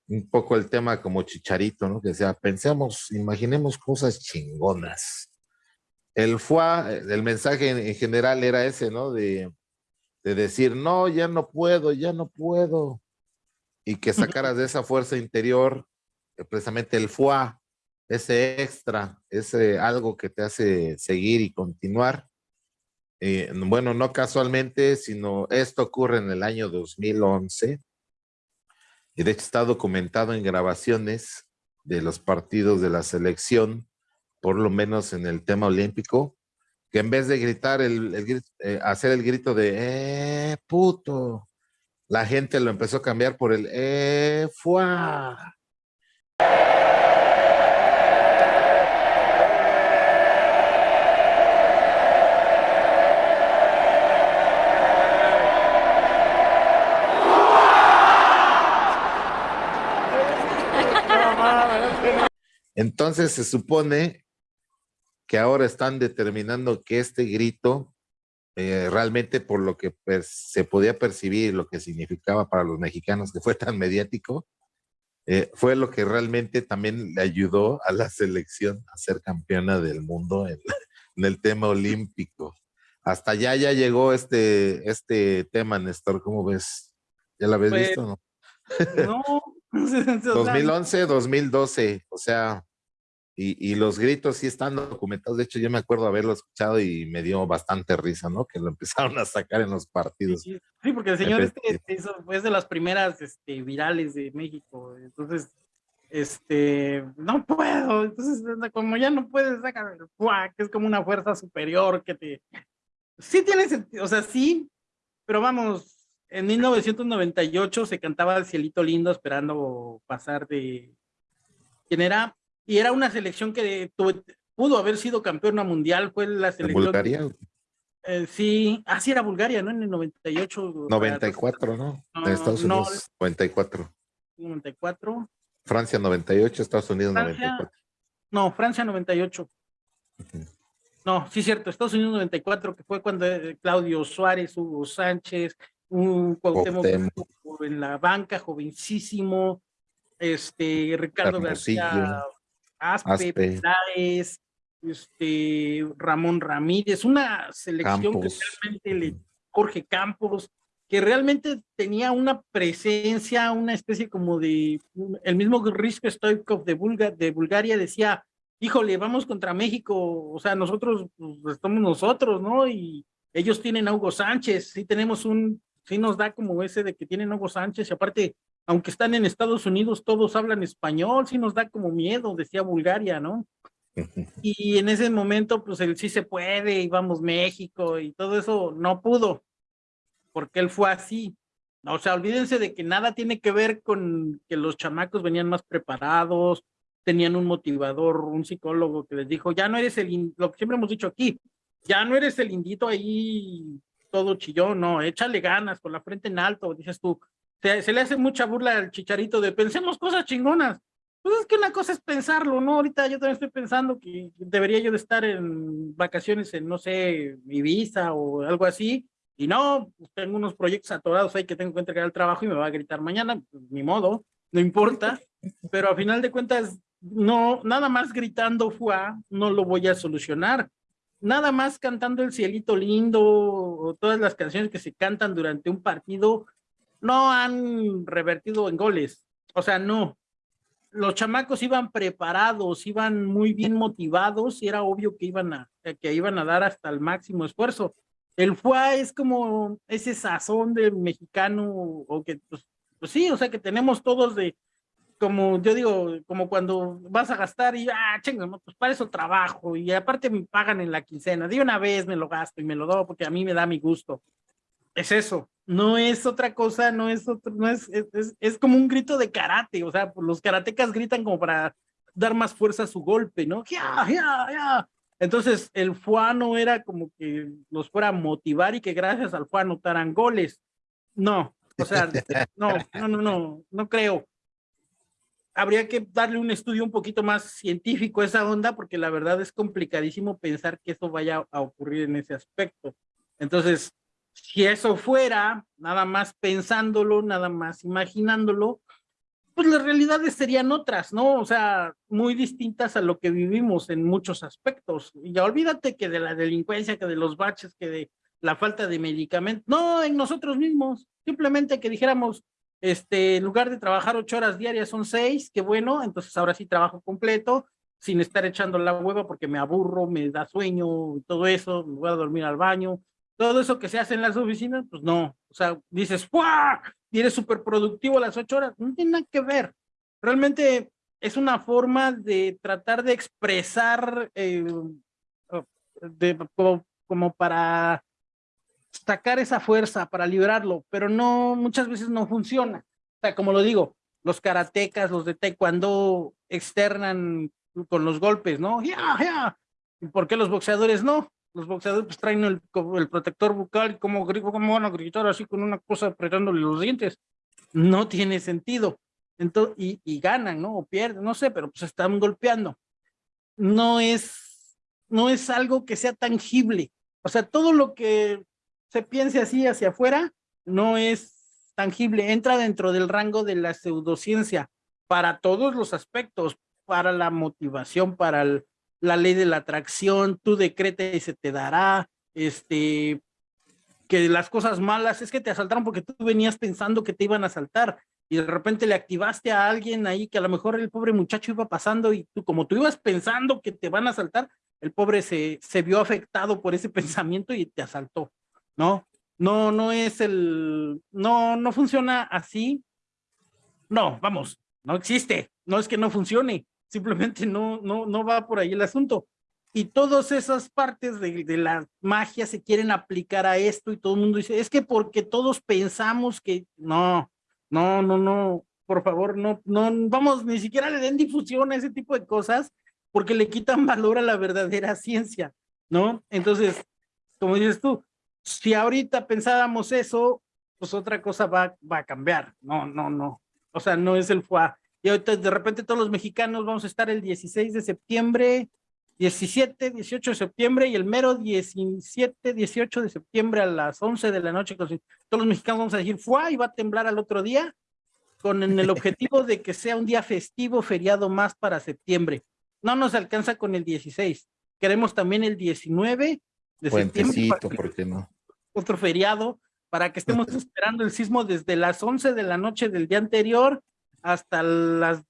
Un poco el tema como chicharito, ¿no? Que sea, pensemos, imaginemos cosas chingonas. El FUA, el mensaje en, general era ese, ¿no? De, de decir, no, ya no puedo, ya no puedo y que sacaras de esa fuerza interior eh, precisamente el FUA, ese extra, ese algo que te hace seguir y continuar. Eh, bueno, no casualmente, sino esto ocurre en el año 2011 y de hecho está documentado en grabaciones de los partidos de la selección, por lo menos en el tema olímpico, que en vez de gritar, el, eh, hacer el grito de, ¡eh, puto! la gente lo empezó a cambiar por el eh, fuá. [laughs] Entonces se supone que ahora están determinando que este grito eh, realmente por lo que se podía percibir, lo que significaba para los mexicanos que fue tan mediático, eh, fue lo que realmente también le ayudó a la selección a ser campeona del mundo en, [laughs] el tema olímpico. Hasta allá ya llegó este, este tema, Néstor, ¿cómo ves? ¿Ya lo habéis pues, visto no? No. 2011, [laughs] 2012, o sea, [laughs] y, los gritos sí están documentados. De hecho, yo me acuerdo haberlo escuchado y me dio bastante risa, ¿no? Que lo [laughs] empezaron a sacar en los partidos. Sí, porque el señor este, este fue de las primeras este, virales de México. Entonces, este, no puedo. Entonces, como ya no puedes sacar, que es como una fuerza superior que te... Sí tiene sentido, o sea, sí, pero vamos, en 1998 se cantaba El Cielito Lindo esperando pasar de... ¿Quién era? Y era una selección que pudo haber sido campeona mundial, fue la selección. ¿Bulgaria? Eh, sí, así ah, era Bulgaria, ¿no? En el 98. 94, ¿no? De Estados Unidos, 94. 94. Francia 98, Estados Unidos 94. No, Francia 98. No, sí, cierto, Estados Unidos 94, que fue cuando eh, Claudio Suárez, Hugo Sánchez, un Cuauhtémoc en la banca, jovencísimo, este, Ricardo García Aspe, este, Ramón Ramírez, una selección que realmente le, Jorge Campos, que realmente tenía una presencia, una especie como de, el mismo Rizko Stoikov de, de Bulgaria decía, híjole, vamos contra México, o sea, nosotros pues, estamos nosotros, ¿no? Y ellos tienen a Hugo Sánchez, sí tenemos un, sí nos da como ese de que tienen a Hugo Sánchez, y aparte, aunque están en Estados Unidos, todos hablan español, sí nos da como miedo, decía Bulgaria, ¿no? [laughs] Y en ese momento, pues él sí se puede, y vamos México, y todo eso no pudo, porque él fue así. O sea, olvídense de que nada tiene que ver con que los chamacos venían más preparados, tenían un motivador, un psicólogo que les dijo, ya no eres el, lo que siempre hemos dicho aquí, ya no eres el indito ahí todo chillón, no, échale ganas, con la frente en alto, dices tú, se, se le hace mucha burla al chicharito de pensemos cosas chingonas, pues es que una cosa es pensarlo, ¿no? Ahorita yo también estoy pensando que debería yo de estar en vacaciones en, no sé, Ibiza o algo así, y no, pues tengo unos proyectos atorados ahí que tengo que entregar el trabajo y me va a gritar mañana, pues, ni modo, no importa, pero a final de cuentas no, nada más gritando fuá, no lo voy a solucionar. Nada más cantando el cielito lindo o todas las canciones que se cantan durante un partido no han revertido en goles. O sea, no. Los chamacos iban preparados, iban muy bien motivados y era obvio que iban a, que iban a dar hasta el máximo esfuerzo. El FUA es como ese sazón de mexicano o que, pues, pues sí, o sea, que tenemos todos de, como yo digo, como cuando vas a gastar y, ah, chingo, pues para eso trabajo y aparte me pagan en la quincena, de una vez me lo gasto y me lo doy porque a mí me da mi gusto. Es eso, no es otra cosa, no es otro, no es, es, es como un grito de karate, o sea, los karatecas gritan como para dar más fuerza a su golpe, ¿no? Ya, ya, ya. Entonces, el fuano era como que los fuera a motivar y que gracias al fuano anotaran goles. No, o sea, [laughs] no, no, no, no, no creo habría que darle un estudio un poquito más científico a esa onda, porque la verdad es complicadísimo pensar que eso vaya a ocurrir en ese aspecto. Entonces, si eso fuera, nada más pensándolo, nada más imaginándolo, pues las realidades serían otras, ¿no? O sea, muy distintas a lo que vivimos en muchos aspectos. Y ya olvídate que de la delincuencia, que de los baches, que de la falta de medicamentos, no, en nosotros mismos, simplemente que dijéramos, este, en lugar de trabajar ocho horas diarias son seis, qué bueno, entonces ahora sí trabajo completo, sin estar echando la hueva porque me aburro, me da sueño, todo eso, me voy a dormir al baño, todo eso que se hace en las oficinas, pues no, o sea, dices, ¡fuah! Y eres súper productivo a las ocho horas, no tiene nada que ver, realmente es una forma de tratar de expresar, eh, de, como para sacar esa fuerza para librarlo, pero no, muchas veces no funciona. O sea, como lo digo, los karatecas, los de taekwondo externan con los golpes, ¿no? ¡Ya, ya! ¿Y por qué los boxeadores no? Los boxeadores pues, traen el, el protector bucal como, como van a gritar así con una cosa apretándole los dientes. No tiene sentido. Entonces, y, y ganan, ¿no? O pierden, no sé, pero pues están golpeando. No es, no es algo que sea tangible. O sea, todo lo que se piense así hacia afuera, no es tangible, entra dentro del rango de la pseudociencia para todos los aspectos, para la motivación, para la ley de la atracción, tú decreta y se te dará, este, que las cosas malas es que te asaltaron porque tú venías pensando que te iban a asaltar y de repente le activaste a alguien ahí que a lo mejor el pobre muchacho iba pasando y tú como tú ibas pensando que te van a asaltar, el pobre se, se vio afectado por ese [laughs] pensamiento y te asaltó. ¿no? No, no es el, no, no funciona así. No, vamos, no existe. No es que no funcione, simplemente no, no, no va por ahí el asunto. Y todas esas partes de, de la magia se quieren aplicar a esto y todo el mundo dice, es que porque todos pensamos que no, no, no, no, por favor, no, no, vamos, ni siquiera le den difusión a ese tipo de cosas porque le quitan valor a la verdadera ciencia, ¿no? Entonces, como dices tú, si ahorita pensábamos eso, pues otra cosa va, va a cambiar. No, no, no. O sea, no es el FUA. Y ahorita de repente todos los mexicanos vamos a estar el 16 de septiembre, 17, 18 de septiembre y el mero 17, 18 de septiembre a las 11 de la noche. Todos los mexicanos vamos a decir FUA y va a temblar al otro día con el objetivo de que sea un día festivo, feriado más para septiembre. No nos alcanza con el 16. Queremos también el 19 de septiembre. ¿por qué no? otro feriado, para que estemos [laughs] esperando el sismo desde las 11 de la noche del día anterior hasta las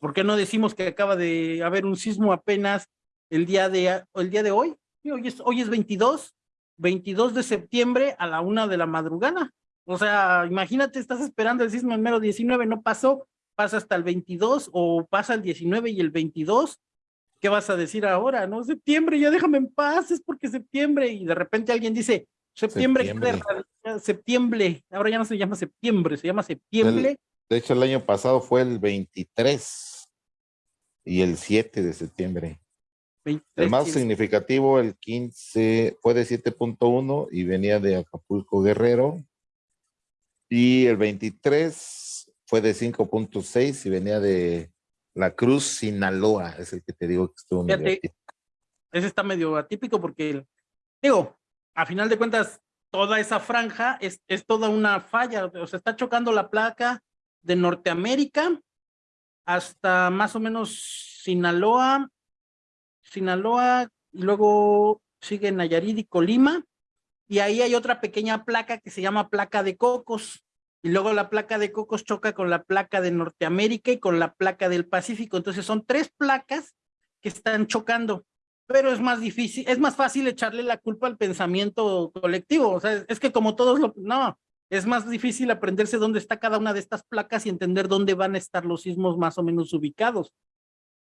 ¿Por qué no decimos que acaba de haber un sismo apenas el día de, el día de hoy? Hoy es, hoy es 22, 22 de septiembre a la una de la madrugada. O sea, imagínate, estás esperando el sismo en mero 19, no pasó, pasa hasta el 22 o pasa el 19 y el 22. ¿Qué vas a decir ahora? No, septiembre, ya déjame en paz, es porque septiembre. Y de repente alguien dice, septiembre, septiembre, septiembre. ahora ya no se llama septiembre, se llama septiembre. De hecho, el año pasado fue el 23 y el 7 de septiembre. el más significativo, el 15, fue de 7.1 y venía de Acapulco Guerrero. Y el 23 fue de 5.6 y venía de La Cruz, Sinaloa. Es el que te digo que estuvo medio Ese está medio atípico porque, digo, a final de cuentas, toda esa franja es, es toda una falla. O sea, está chocando la placa de Norteamérica hasta más o menos Sinaloa, Sinaloa, y luego sigue Nayarit y Colima, y ahí hay otra pequeña placa que se llama placa de cocos, y luego la placa de cocos choca con la placa de Norteamérica y con la placa del Pacífico, entonces son tres placas que están chocando, pero es más difícil, es más fácil echarle la culpa al pensamiento colectivo, o sea, es que como todos lo, no, es más difícil aprenderse dónde está cada una de estas placas y entender dónde van a estar los sismos más o menos ubicados.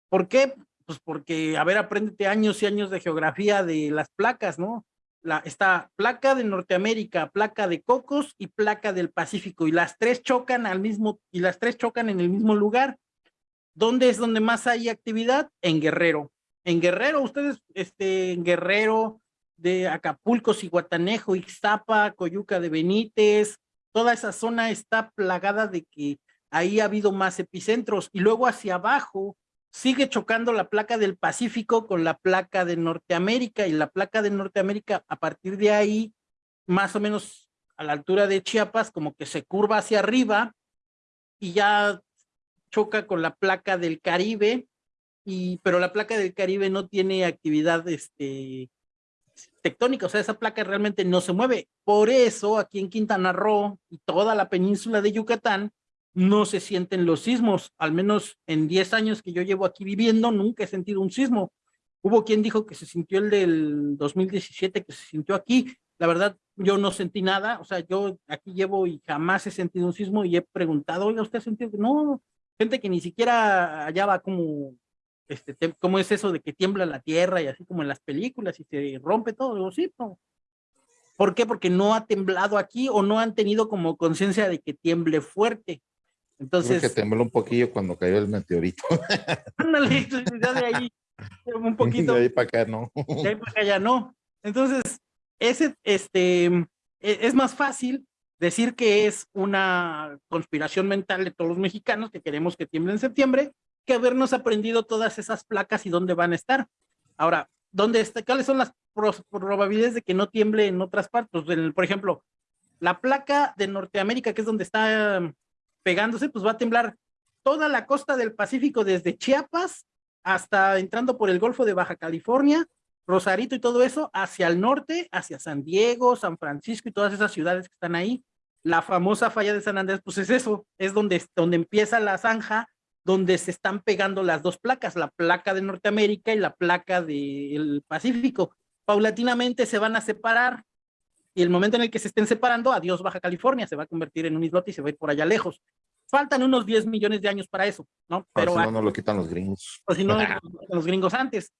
¿Por qué? Pues porque, a ver, apréndete años y años de geografía de las placas, ¿no? La, está placa de Norteamérica, placa de Cocos y placa del Pacífico, y las tres chocan al mismo, y las tres chocan en el mismo lugar. ¿Dónde es donde más hay actividad? En Guerrero. En Guerrero, ustedes, este, en Guerrero, de Acapulco, Ciguatanejo, Ixtapa, Coyuca de Benítez, toda esa zona está plagada de que ahí ha habido más epicentros. Y luego hacia abajo sigue chocando la placa del Pacífico con la placa de Norteamérica. Y la placa de Norteamérica a partir de ahí, más o menos a la altura de Chiapas, como que se curva hacia arriba y ya choca con la placa del Caribe, y, pero la placa del Caribe no tiene actividad este, tectónica, o sea, esa placa realmente no se mueve. Por eso aquí en Quintana Roo y toda la península de Yucatán no se sienten los sismos, al menos en 10 años que yo llevo aquí viviendo, nunca he sentido un sismo. Hubo quien dijo que se sintió el del 2017, que se sintió aquí. La verdad, yo no sentí nada, o sea, yo aquí llevo y jamás he sentido un sismo y he preguntado, oiga, ¿usted ha sentido? No, gente que ni siquiera hallaba como este, ¿cómo es eso de que tiembla la tierra y así como en las películas y se rompe todo? Digo, sí, no. ¿Por qué? Porque no ha temblado aquí o no han tenido como conciencia de que tiemble fuerte. Entonces. Creo que tembló un poquillo cuando cayó el meteorito. [laughs] Ándale, ya de ahí, un poquito. [laughs] De ahí para acá no. De ahí para acá ya no. Entonces, ese, este, e, es más fácil decir que es una conspiración mental de todos los mexicanos que queremos que tiemble en septiembre que habernos aprendido todas esas placas y dónde van a estar. Ahora, ¿dónde está, ¿cuáles son las probabilidades de que no tiemble en otras partes? por ejemplo, la placa de Norteamérica, que es donde está um, pegándose, pues va a temblar toda la costa del Pacífico, desde Chiapas hasta entrando por el Golfo de Baja California, Rosarito y todo eso, hacia el norte, hacia San Diego, San Francisco y todas esas ciudades que están ahí. La famosa falla de San Andrés, pues es eso, es donde, donde empieza la zanja donde se están pegando las dos placas, la placa de Norteamérica y la placa del Pacífico. Paulatinamente se van a separar y el momento en el que se estén separando, adiós Baja California, se va a convertir en un islote y se va a ir por allá lejos. Faltan unos 10 millones de años para eso, ¿no? Pero si no, no lo quitan los gringos. O si [laughs] no, los gringos antes.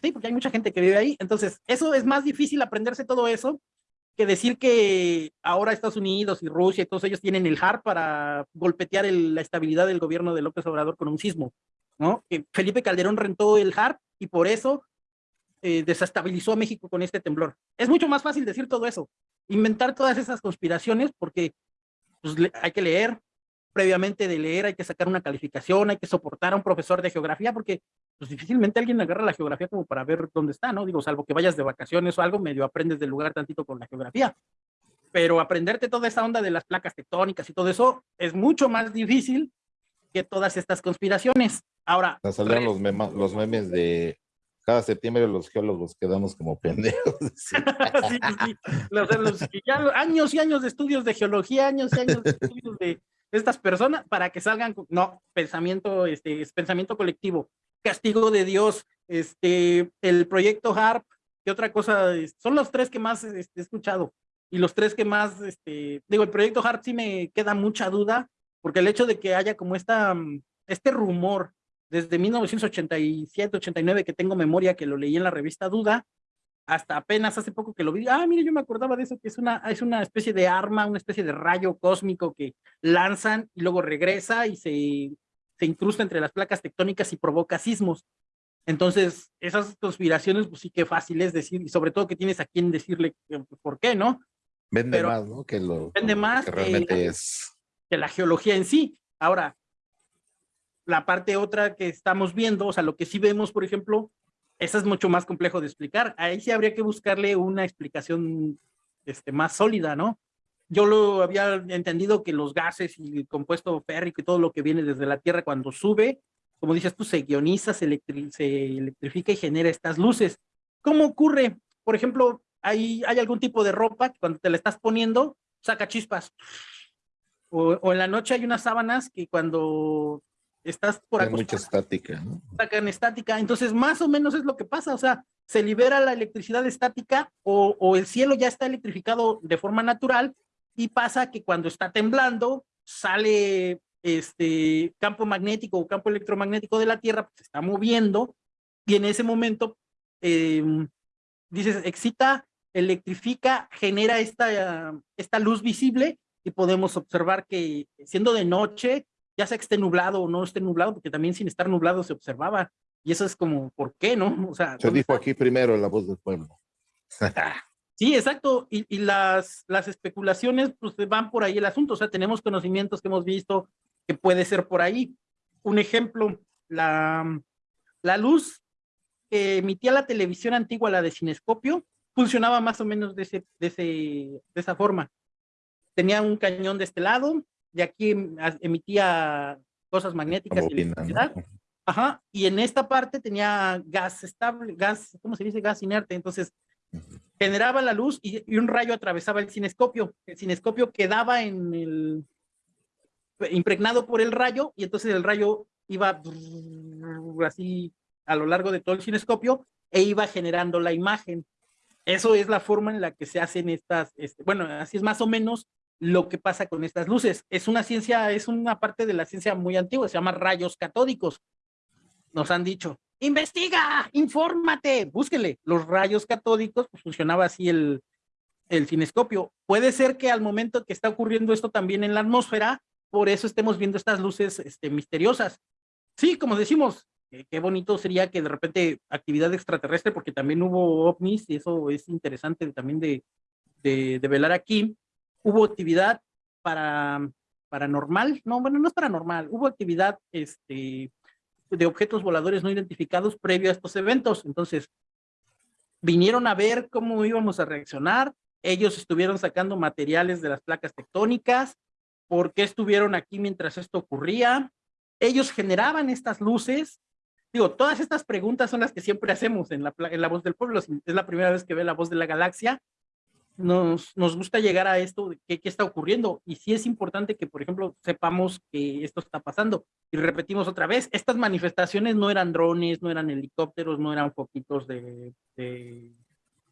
Sí, porque hay mucha gente que vive ahí. Entonces, eso es más difícil aprenderse todo eso que decir que ahora Estados Unidos y Rusia y todos ellos tienen el HAR para golpetear la estabilidad del gobierno de López Obrador con un sismo, ¿no? Que Felipe Calderón rentó el HAR y por eso eh, desestabilizó a México con este temblor. Es mucho más fácil decir todo eso, inventar todas esas conspiraciones porque pues, hay que leer, previamente de leer hay que sacar una calificación, hay que soportar a un profesor de geografía porque pues difícilmente alguien agarra la geografía como para ver dónde está, ¿no? Digo, salvo que vayas de vacaciones o algo, medio aprendes del lugar tantito con la geografía. Pero aprenderte toda esa onda de las placas tectónicas y todo eso es mucho más difícil que todas estas conspiraciones. Ahora. Saldrán los, los memes de cada septiembre los geólogos quedamos como pendejos. [laughs] sí, sí. Los, los, ya, años y años de estudios de geología, años y años de estudios de, estas personas para que salgan, no, pensamiento, este, es pensamiento colectivo, castigo de Dios, este, el proyecto HARP, ¿qué otra cosa? Son los tres que más este, he escuchado y los tres que más, este, digo, el proyecto HARP sí me queda mucha duda, porque el hecho de que haya como esta, mm, este rumor desde 1987, 89, que tengo memoria que lo leí en la revista Duda, hasta apenas hace poco que lo vi, ah, mire, yo me acordaba de eso, que es una, es una especie de arma, una especie de rayo cósmico que lanzan y luego regresa y se, se incrusta entre las placas tectónicas y provoca sismos. Entonces, esas conspiraciones, pues sí que fácil es decir, y sobre todo que tienes a quien decirle por qué, ¿no? Vende más, ¿no? Que lo vende más que realmente es. Que la geología en sí. Ahora, la parte otra que estamos viendo, o sea, lo que sí vemos, por ejemplo, eso es mucho más complejo de explicar. Ahí sí habría que buscarle una explicación este, más sólida, ¿no? Yo lo había entendido que los gases y el compuesto férrico y todo lo que viene desde la Tierra cuando sube, como dices tú, se ioniza, se, electrifica y genera estas luces. ¿Cómo ocurre? Por ejemplo, hay, hay algún tipo de ropa que cuando te la estás poniendo, saca chispas. O, o en la noche hay unas sábanas que cuando estás por Hay mucha estática, ¿no? Sacan estática, entonces más o menos es lo que pasa, o sea, se libera la electricidad estática o, o el cielo ya está electrificado de forma natural y pasa que cuando está temblando sale este campo magnético o campo electromagnético de la Tierra, pues, se está moviendo y en ese momento em, dices, excita, electrifica, genera esta, esta luz visible y podemos observar que siendo de noche ya sea que esté nublado o no esté nublado, porque también sin estar nublado se observaba. Y eso es como, ¿por qué, no? [laughs] O sea, se dijo aquí primero la voz del pueblo. [laughs] sí, exacto. Y, y, las, las especulaciones, pues van por ahí el asunto. O sea, tenemos conocimientos que hemos visto que puede ser por ahí. Un ejemplo, la, la luz que emitía la televisión antigua, la de cinescopio, funcionaba más o menos de, ese, de, ese, de esa forma. Tenía un cañón de este lado, de aquí em, emitía cosas magnéticas y electricidad. Ajá, y en esta parte tenía gas estable, gas, ¿cómo se dice? Gas inerte, entonces generaba la luz y, y, un rayo atravesaba el cinescopio. El cinescopio quedaba en el, impregnado por el rayo y entonces el rayo iba así a lo largo de todo el cinescopio e iba generando la imagen. Eso es la forma en la que se hacen estas, este, bueno, así es más o menos lo que pasa con estas luces. Es una ciencia, es una parte de la ciencia muy antigua, se llama rayos catódicos. Nos han dicho, investiga, infórmate, búsquele. Los rayos catódicos, pues funcionaba así el, el cinescopio. Puede ser que al momento que está ocurriendo esto también en la atmósfera, por eso estemos viendo estas luces este, misteriosas. Sí, como decimos, eh, qué bonito sería que de repente actividad extraterrestre, porque también hubo ovnis, y eso es interesante también de, de, de velar aquí, hubo actividad para paranormal, no, bueno, no es paranormal, hubo actividad este, de objetos voladores no identificados previo a estos eventos, entonces vinieron a ver cómo íbamos a reaccionar, ellos estuvieron sacando materiales de las placas tectónicas, por qué estuvieron aquí mientras esto ocurría, ellos generaban estas luces, digo, todas estas preguntas son las que siempre hacemos en la, en la voz del pueblo, es la primera vez que ve la voz de la galaxia, nos, nos gusta llegar a esto, ¿qué, ¿qué, está ocurriendo? Y sí es importante que, por ejemplo, sepamos que esto está pasando. Y repetimos otra vez, estas manifestaciones no eran drones, no eran helicópteros, no eran foquitos de, de,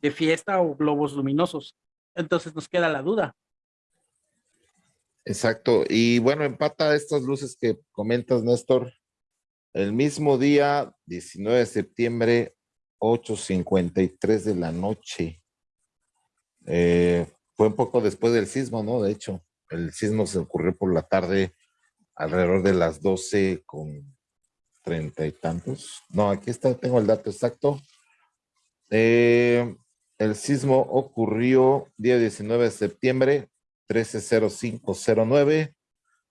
de fiesta o globos luminosos. Entonces nos queda la duda. Exacto. Y bueno, empata estas luces que comentas, Néstor. El mismo día, 19 de septiembre, 8.53 de la noche eh, fue un poco después del sismo, ¿no? De hecho, el sismo se ocurrió por la tarde alrededor de las 12 con treinta y tantos. No, aquí está, tengo el dato exacto. Eh, el sismo ocurrió día 19 de septiembre, 130509,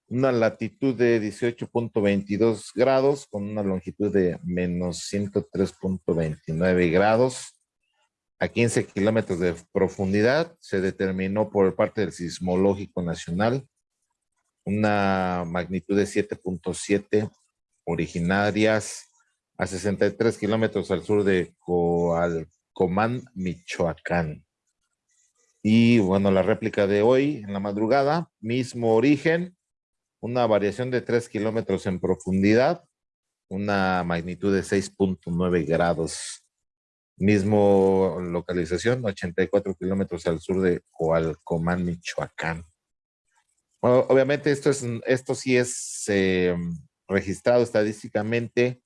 una latitud de 18.22 grados con una longitud de menos 103.29 grados a 15 kilómetros de profundidad. Se determinó por parte del Sismológico Nacional una magnitud de 7.7 originarias a 63 kilómetros al sur de Coalcomán, Michoacán. Y bueno, la réplica de hoy en la madrugada, mismo origen, una variación de 3 kilómetros en profundidad, una magnitud de 6.9 grados. Mismo localización, 84 kilómetros al sur de Coalcomán, Michoacán. obviamente esto, es, esto sí es eh, registrado estadísticamente.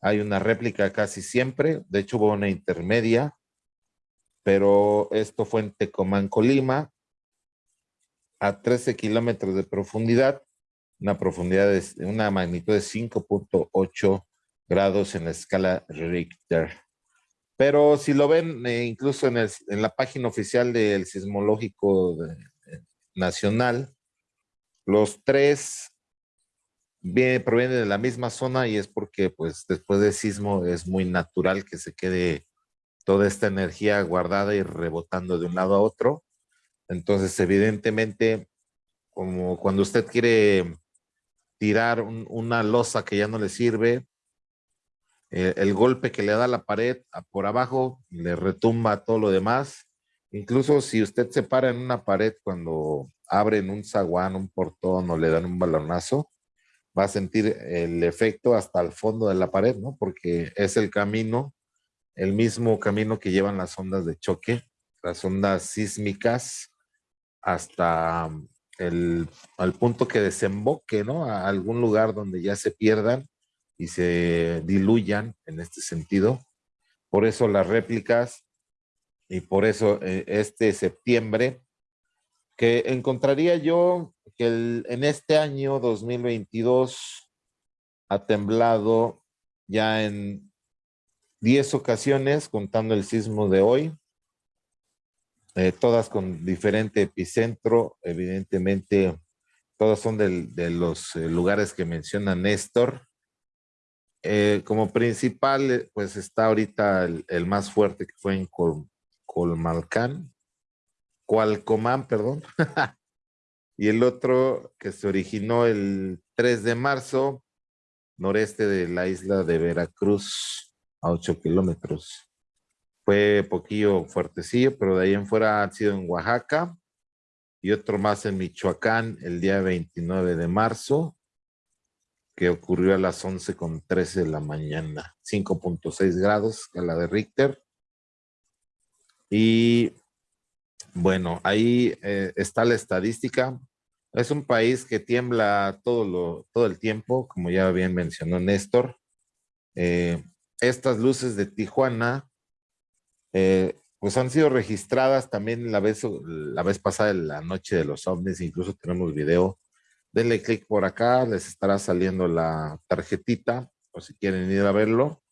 Hay una réplica casi siempre. De hecho, hubo una intermedia. Pero esto fue en Tecomán, Colima, a 13 kilómetros de profundidad una profundidad de una magnitud de 5.8 grados en la escala Richter. Pero si lo ven, eh, incluso en, la página oficial del Sismológico Nacional, los tres provienen de la misma zona y es porque pues después del sismo es muy natural que se quede toda esta energía guardada y rebotando de un lado a otro. Entonces, evidentemente, como cuando usted quiere tirar una losa que ya no le sirve, eh, el golpe que le da la pared por abajo le retumba todo lo demás. Incluso si usted se para en una pared cuando abren un zaguán, un portón o le dan un balonazo, va a sentir el efecto hasta el fondo de la pared, ¿no? Porque es el camino, el mismo camino que llevan las ondas de choque, las ondas sísmicas, hasta el, al punto que desemboque, ¿no? A algún lugar donde ya se pierdan y se diluyan en este sentido. Por eso las réplicas y por eso eh, este septiembre, que encontraría yo que en este año 2022 ha temblado ya en 10 ocasiones, contando el sismo de hoy, eh, todas con diferente epicentro, evidentemente todas son de los eh, lugares que menciona Néstor. Eh, como principal, pues está ahorita el, más fuerte que fue en Colmalcán, Cualcomán, perdón, [laughs] y el otro que se originó el 3 de marzo, noreste de la isla de Veracruz, a 8 kilómetros. Fue poquillo fuertecillo, pero de ahí en fuera ha sido en Oaxaca y otro más en Michoacán el día 29 de marzo, que ocurrió a las 11 con 13 de la mañana, 5.6 grados, la de Richter. Y bueno, ahí eh, está la estadística. Es un país que tiembla todo, lo, todo el tiempo, como ya bien mencionó Néstor. Eh, estas luces de Tijuana eh, pues han sido registradas también la vez, la vez pasada en la noche de los ovnis, incluso tenemos video. Denle clic por acá, les estará saliendo la tarjetita, o si quieren ir a verlo,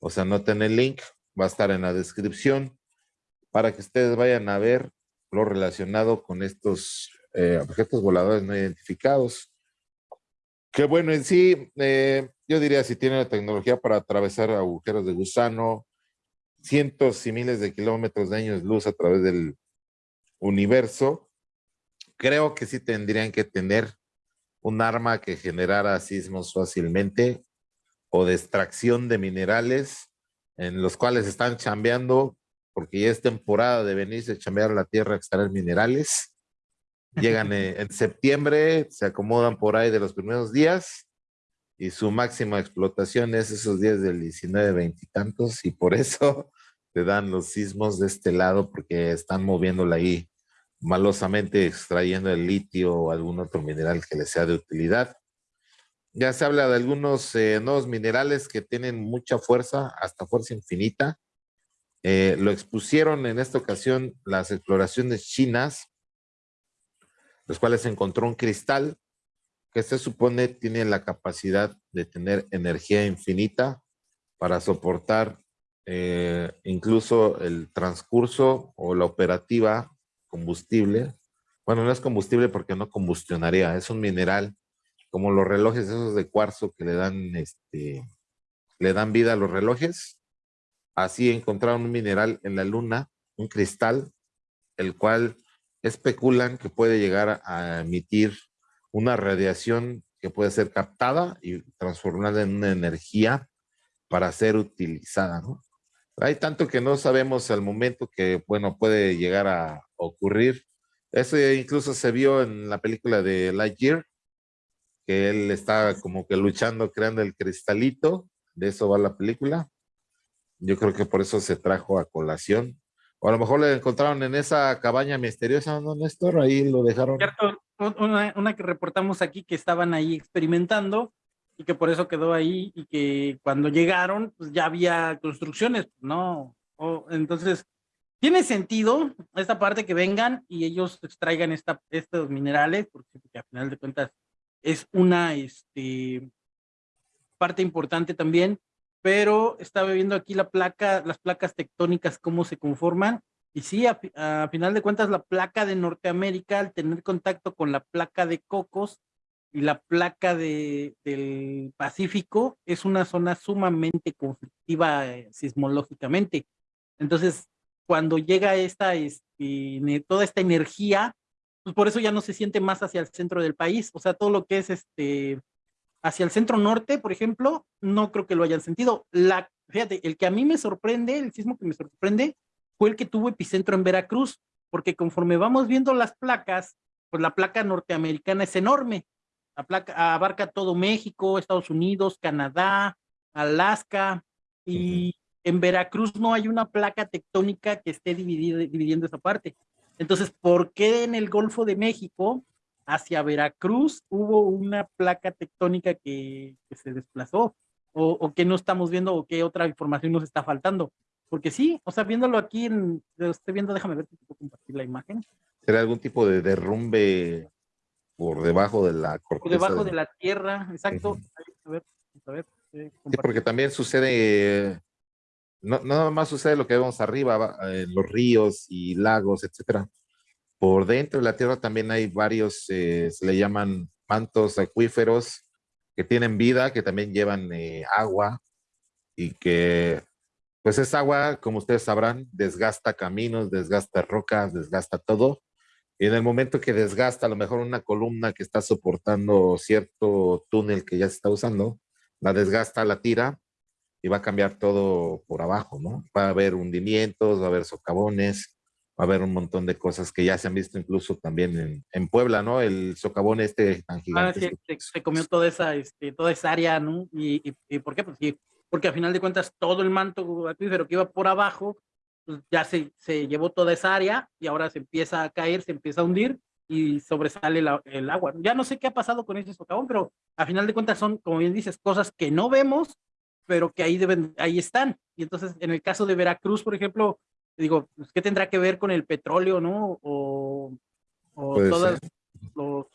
o sea, noten el link, va a estar en la descripción, para que ustedes vayan a ver lo relacionado con estos eh, objetos voladores no identificados. Que bueno, en sí, eh, yo diría si tienen la tecnología para atravesar agujeros de gusano, cientos y miles de kilómetros de años luz a través del universo, creo que sí tendrían que tener un arma que generara sismos fácilmente o de extracción de minerales en los cuales están chambeando porque ya es temporada de venirse a chambear la tierra a extraer minerales. Llegan [laughs] en septiembre, se acomodan por ahí de los primeros días y su máxima explotación es esos días del 19, 20 y tantos, y por eso [laughs] te dan los sismos de este lado, porque están moviéndola ahí malosamente, extrayendo el litio o algún otro mineral que les sea de utilidad. Ya se habla de algunos eh, nuevos minerales que tienen mucha fuerza, hasta fuerza infinita. Eh, lo expusieron en esta ocasión las exploraciones chinas, los cuales encontró un cristal que se supone tiene la capacidad de tener energía infinita para soportar eh, incluso el transcurso o la operativa combustible. Bueno, no es combustible porque no combustionaría, es un mineral como los relojes esos de cuarzo que le dan, este, le dan vida a los relojes. Así encontraron un mineral en la luna, un cristal, el cual especulan que puede llegar a emitir una radiación que puede ser captada y transformada en una energía para ser utilizada. Hay tanto que no sabemos al momento que, bueno, puede llegar a ocurrir. Eso incluso se vio en la película de Lightyear, que él está como que luchando, creando el cristalito, de eso va la película. Yo creo que por eso se trajo a colación. O a lo mejor le encontraron en esa cabaña misteriosa, ¿no, Néstor? Ahí lo dejaron. Una, una que reportamos aquí que estaban ahí experimentando y que por eso quedó ahí y que cuando llegaron pues ya había construcciones, ¿no? O, entonces, tiene sentido esta parte que vengan y ellos extraigan esta, estos minerales, porque, porque a final de cuentas es una este, parte importante también, pero estaba viendo aquí la placa, las placas tectónicas, cómo se conforman, y sí, a, final de cuentas la placa de Norteamérica, al tener contacto con la placa de Cocos y la placa de, del Pacífico, es una zona sumamente conflictiva eh, sismológicamente. Entonces, cuando llega esta, este, toda esta energía, pues por eso ya no se siente más hacia el centro del país, o sea, todo lo que es este, hacia el centro norte, por ejemplo, no creo que lo hayan sentido. La, fíjate, el que a mí me sorprende, el sismo que me sorprende, fue el que tuvo epicentro en Veracruz, porque conforme vamos viendo las placas, pues la placa norteamericana es enorme, la placa abarca todo México, Estados Unidos, Canadá, Alaska, y en Veracruz no hay una placa tectónica que esté dividiendo esa parte. Entonces, ¿por qué en el Golfo de México, hacia Veracruz, hubo una placa tectónica que, que se desplazó? O, ¿O qué no estamos viendo o qué otra información nos está faltando? Porque sí, o sea, viéndolo aquí, en, estoy viendo, déjame ver si puedo compartir la imagen. ¿Será algún tipo de derrumbe por debajo de la corteza? Por debajo de, de la tierra, exacto. Uh -huh. A ver, a ver. Eh, sí, porque también sucede, no nada más sucede lo que vemos arriba, en los ríos y lagos, etcétera. Por dentro de la tierra también hay varios, eh, se le llaman mantos acuíferos que tienen vida, que también llevan eh, agua y que pues esa agua, como ustedes sabrán, desgasta caminos, desgasta rocas, desgasta todo. Y en el momento que desgasta a lo mejor una columna que está soportando cierto túnel que ya se está usando, la desgasta, la tira y va a cambiar todo por abajo, ¿no? Va a haber hundimientos, va a haber socavones, va a haber un montón de cosas que ya se han visto incluso también en, en Puebla, ¿no? El socavón este tan gigante. Ah, sí, se, comió toda esa, este, toda esa área, ¿no? ¿Y, y, y por qué? Pues sí, porque a final de cuentas todo el manto acuífero que iba por abajo, pues ya se, se llevó toda esa área y ahora se empieza a caer, se empieza a hundir y sobresale la, el agua. Ya no sé qué ha pasado con ese socavón, pero a final de cuentas son, como bien dices, cosas que no vemos, pero que ahí, deben, ahí están. Y entonces, en el caso de Veracruz, por ejemplo, digo, pues, ¿qué tendrá que ver con el petróleo, no? O, o todos los,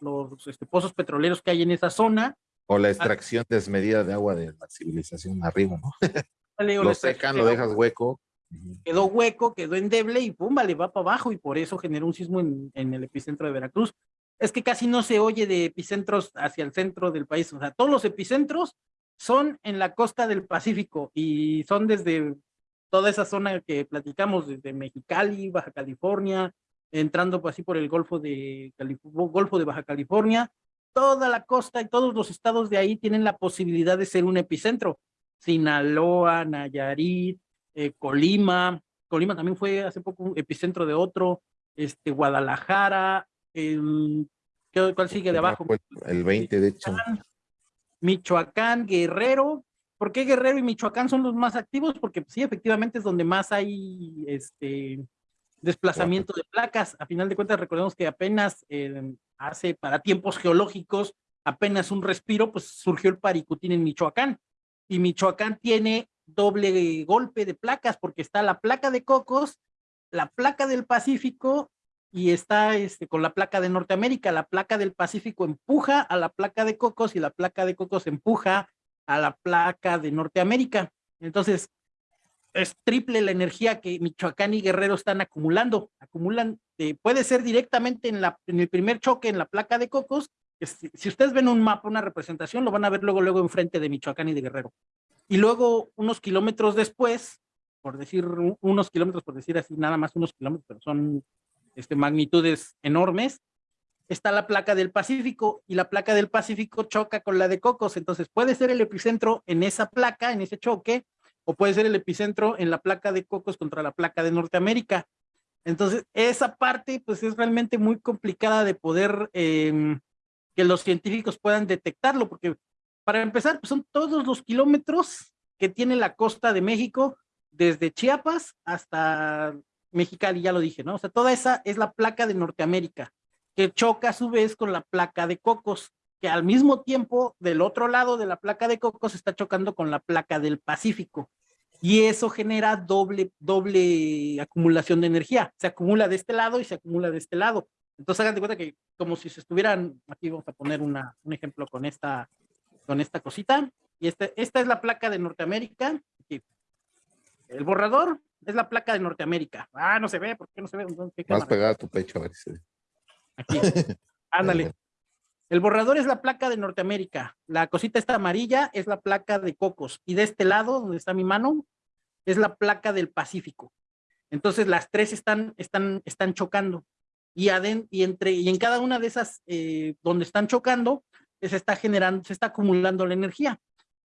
los este, pozos petroleros que hay en esa zona, o la extracción desmedida de agua de la civilización arriba, ¿no? [laughs] lo secan, lo dejas hueco. Quedó hueco, quedó endeble y pum, vale, va para abajo y por eso generó un sismo en, en, el epicentro de Veracruz. Es que casi no se oye de epicentros hacia el centro del país, o sea, todos los epicentros son en la costa del Pacífico y son desde toda esa zona que platicamos, desde Mexicali, Baja California, entrando así por el Golfo de, Calif Golfo de Baja California, toda la costa y todos los estados de ahí tienen la posibilidad de ser un epicentro. Sinaloa, Nayarit, eh, Colima, Colima también fue hace poco un epicentro de otro, este, Guadalajara, el, ¿cuál sigue de abajo? El 20 de hecho. Michoacán, Guerrero, ¿por qué Guerrero y Michoacán son los más activos? Porque sí, efectivamente es donde más hay este desplazamiento de placas. A final de cuentas, recordemos que apenas eh, hace para tiempos geológicos, apenas un respiro, pues surgió el Paricutín en Michoacán. Y Michoacán tiene doble golpe de placas, porque está la placa de Cocos, la placa del Pacífico, y está este, con la placa de Norteamérica. La placa del Pacífico empuja a la placa de Cocos y la placa de Cocos empuja a la placa de Norteamérica. Entonces, es triple la energía que Michoacán y Guerrero están acumulando. Acumulan, eh, puede ser directamente en, la, en el primer choque en la placa de Cocos. Si, si, ustedes ven un mapa, una representación, lo van a ver luego, luego enfrente de Michoacán y de Guerrero. Y luego, unos kilómetros después, por decir unos kilómetros, por decir así, nada más unos kilómetros, pero son este, magnitudes enormes, está la placa del Pacífico y la placa del Pacífico choca con la de Cocos. Entonces puede ser el epicentro en esa placa, en ese choque, o puede ser el epicentro en la placa de Cocos contra la placa de Norteamérica. Entonces, esa parte, pues es realmente muy complicada de poder eh, que los científicos puedan detectarlo, porque para empezar, pues son todos los kilómetros que tiene la costa de México, desde Chiapas hasta Mexicali, ya lo dije, ¿no? O sea, toda esa es la placa de Norteamérica, que choca a su vez con la placa de Cocos, que al mismo tiempo, del otro lado de la placa de Cocos, está chocando con la placa del Pacífico. Y eso genera doble, doble acumulación de energía. Se acumula de este lado y se acumula de este lado. Entonces, hagan de cuenta que como si se estuvieran, aquí vamos a poner una, un ejemplo con esta, con esta cosita. Y este, esta es la placa de Norteamérica. El borrador es la placa de Norteamérica. Ah, no se ve, ¿por qué no se ve? Vas a tu pecho a ver si Aquí. [laughs] Ándale. El borrador es la placa de Norteamérica. La cosita esta amarilla es la placa de Cocos. Y de este lado, donde está mi mano, es la placa del Pacífico. Entonces las tres están, están, están chocando. Y, y, entre, y en cada una de esas eh, donde están chocando, se está generando, se está acumulando la energía.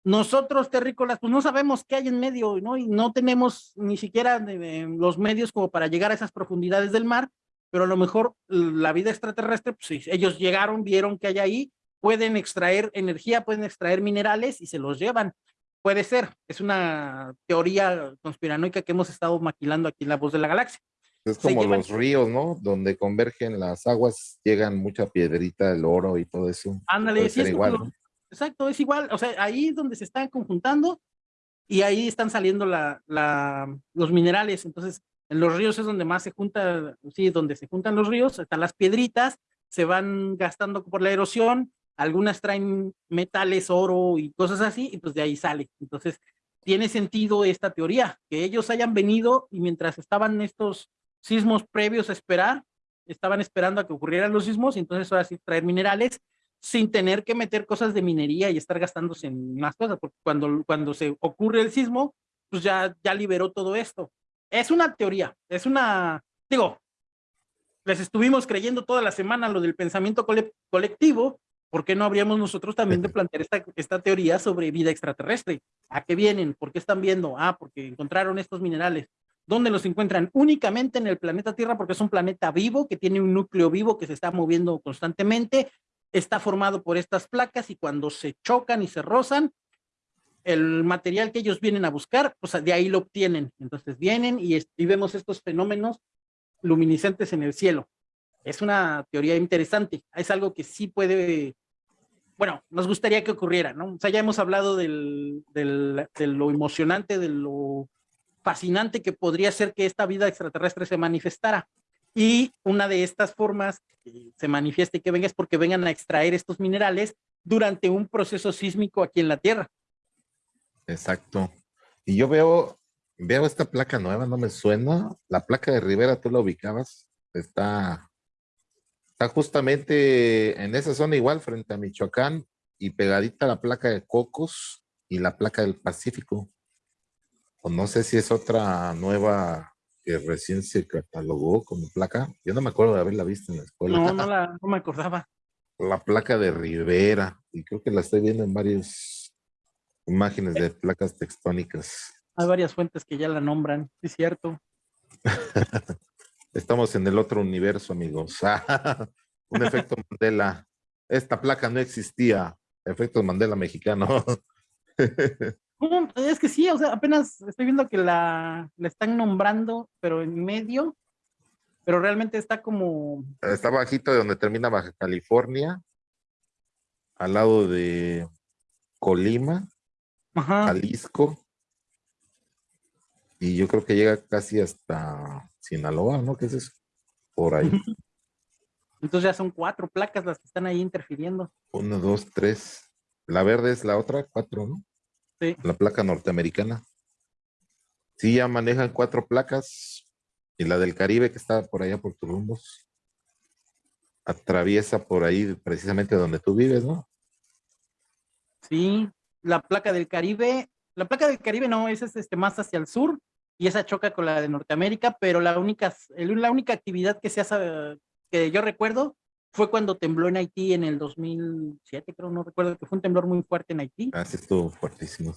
Nosotros, terrícolas, pues no sabemos qué hay en medio, ¿no? Y no tenemos ni siquiera eh, los medios como para llegar a esas profundidades del mar, pero a lo mejor la vida extraterrestre, pues sí, ellos llegaron, vieron que hay ahí, pueden extraer energía, pueden extraer minerales y se los llevan. Puede ser, es una teoría conspiranoica que hemos estado maquilando aquí en La Voz de la Galaxia. Es como los ríos, ¿no? Donde convergen las aguas, llegan mucha piedrita, el oro y todo eso. Ándale, sí, es igual, Exacto, es igual, o sea, ahí es donde se están conjuntando y ahí están saliendo los minerales, entonces en los ríos es donde más se junta, sí, donde se juntan los ríos, están las piedritas, se van gastando por la erosión, algunas traen metales, oro y cosas así, y pues de ahí sale. Entonces, tiene sentido esta teoría, que ellos hayan venido y mientras estaban estos sismos previos a esperar, estaban esperando a que ocurrieran los sismos, y entonces ahora sí traer minerales sin tener que meter cosas de minería y estar gastándose en más cosas, porque cuando, cuando se ocurre el sismo, pues ya, ya liberó todo esto. Es una teoría, es una, digo, les estuvimos creyendo toda la semana lo del pensamiento colectivo, ¿por qué no habríamos nosotros también de [laughs] plantear esta, esta teoría sobre vida extraterrestre? ¿A qué vienen? ¿Por qué están viendo? Ah, porque encontraron estos minerales. ¿Dónde los encuentran? Únicamente en el planeta Tierra porque es un planeta vivo que tiene un núcleo vivo que se está moviendo constantemente está formado por estas placas y cuando se chocan y se rozan, el material que ellos vienen a buscar, pues de ahí lo obtienen. Entonces vienen y, vemos estos fenómenos luminiscentes en el cielo. Es una teoría interesante, es algo que sí puede, bueno, nos gustaría que ocurriera, ¿no? O sea, ya hemos hablado del, de lo emocionante, de lo fascinante que podría ser que esta vida extraterrestre se manifestara. Y una de estas formas que se manifieste que venga es porque vengan a extraer estos minerales durante un proceso sísmico aquí en la Tierra. Exacto. Y yo veo, veo esta placa nueva, no me suena. La placa de Rivera, ¿tú la ubicabas? Está, está justamente en esa zona igual, frente a Michoacán, y pegadita la placa de Cocos y la placa del Pacífico. O no sé si es otra nueva que recién se catalogó como placa. Yo no me acuerdo de haberla visto en la escuela. No, no, la, no me acordaba. La placa de Rivera, y creo que la estoy viendo en varias imágenes de placas tectónicas. Hay varias fuentes que ya la nombran, es cierto. [laughs] Estamos en el otro universo, amigos. [laughs] Un efecto Mandela. Esta placa no existía. Efecto Mandela mexicano. [laughs] Es que sí, o sea, apenas estoy viendo que la, la están nombrando, pero en medio, pero realmente está como... Está bajito de donde termina Baja California, al lado de Colima, Jalisco, y yo creo que llega casi hasta Sinaloa, ¿no? ¿Qué es eso? Por ahí. Entonces ya son cuatro placas las que están ahí interfiriendo. Uno, dos, tres. La verde es la otra, cuatro, ¿no? La placa norteamericana. Sí, ya manejan cuatro placas. Y la del Caribe, que está por allá por rumbos atraviesa por ahí precisamente donde tú vives, ¿no? Sí, la placa del Caribe, la placa del Caribe no, esa es este, más hacia el sur y esa choca con la de Norteamérica, pero la única, la única actividad que se hace, que yo recuerdo fue cuando tembló en Haití en el 2007, creo, no recuerdo, que fue un temblor muy fuerte en Haití. Ah, sí, estuvo fuertísimo.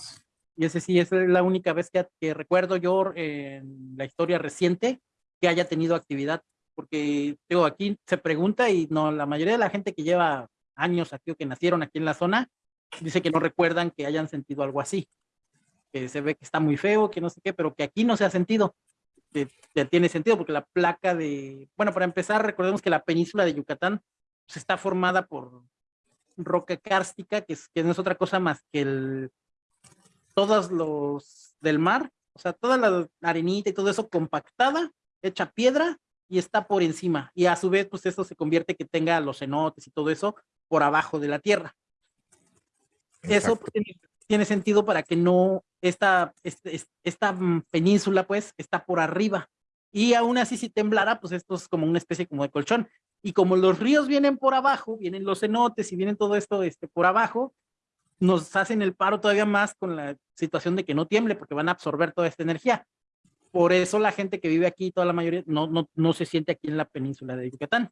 Y ese sí, esa es la única vez que, recuerdo yo en la historia reciente que haya tenido actividad, porque digo, aquí se pregunta y no, la mayoría de la gente que lleva años aquí o que nacieron aquí en la zona, dice que no recuerdan que hayan sentido algo así, que se ve que está muy feo, que no sé qué, pero que aquí no se ha sentido, que, tiene sentido porque la placa de, bueno, para empezar, recordemos que la península de Yucatán pues, está formada por roca cárstica, que, es, que no es otra cosa más que el, todos los del mar, o sea, toda la arenita y todo eso compactada, hecha piedra y está por encima. Y a su vez, pues eso se convierte que tenga los cenotes y todo eso por abajo de la tierra. Eso pues, tiene, sentido para que no, esta, este, esta península pues está por arriba. Y aún así si temblara, pues esto es como una especie como de colchón. Y como los ríos vienen por abajo, vienen los cenotes y vienen todo esto este, por abajo, nos hacen el paro todavía más con la situación de que no tiemble porque van a absorber toda esta energía. Por eso la gente que vive aquí, toda la mayoría, no, no, no se siente aquí en la península de Yucatán.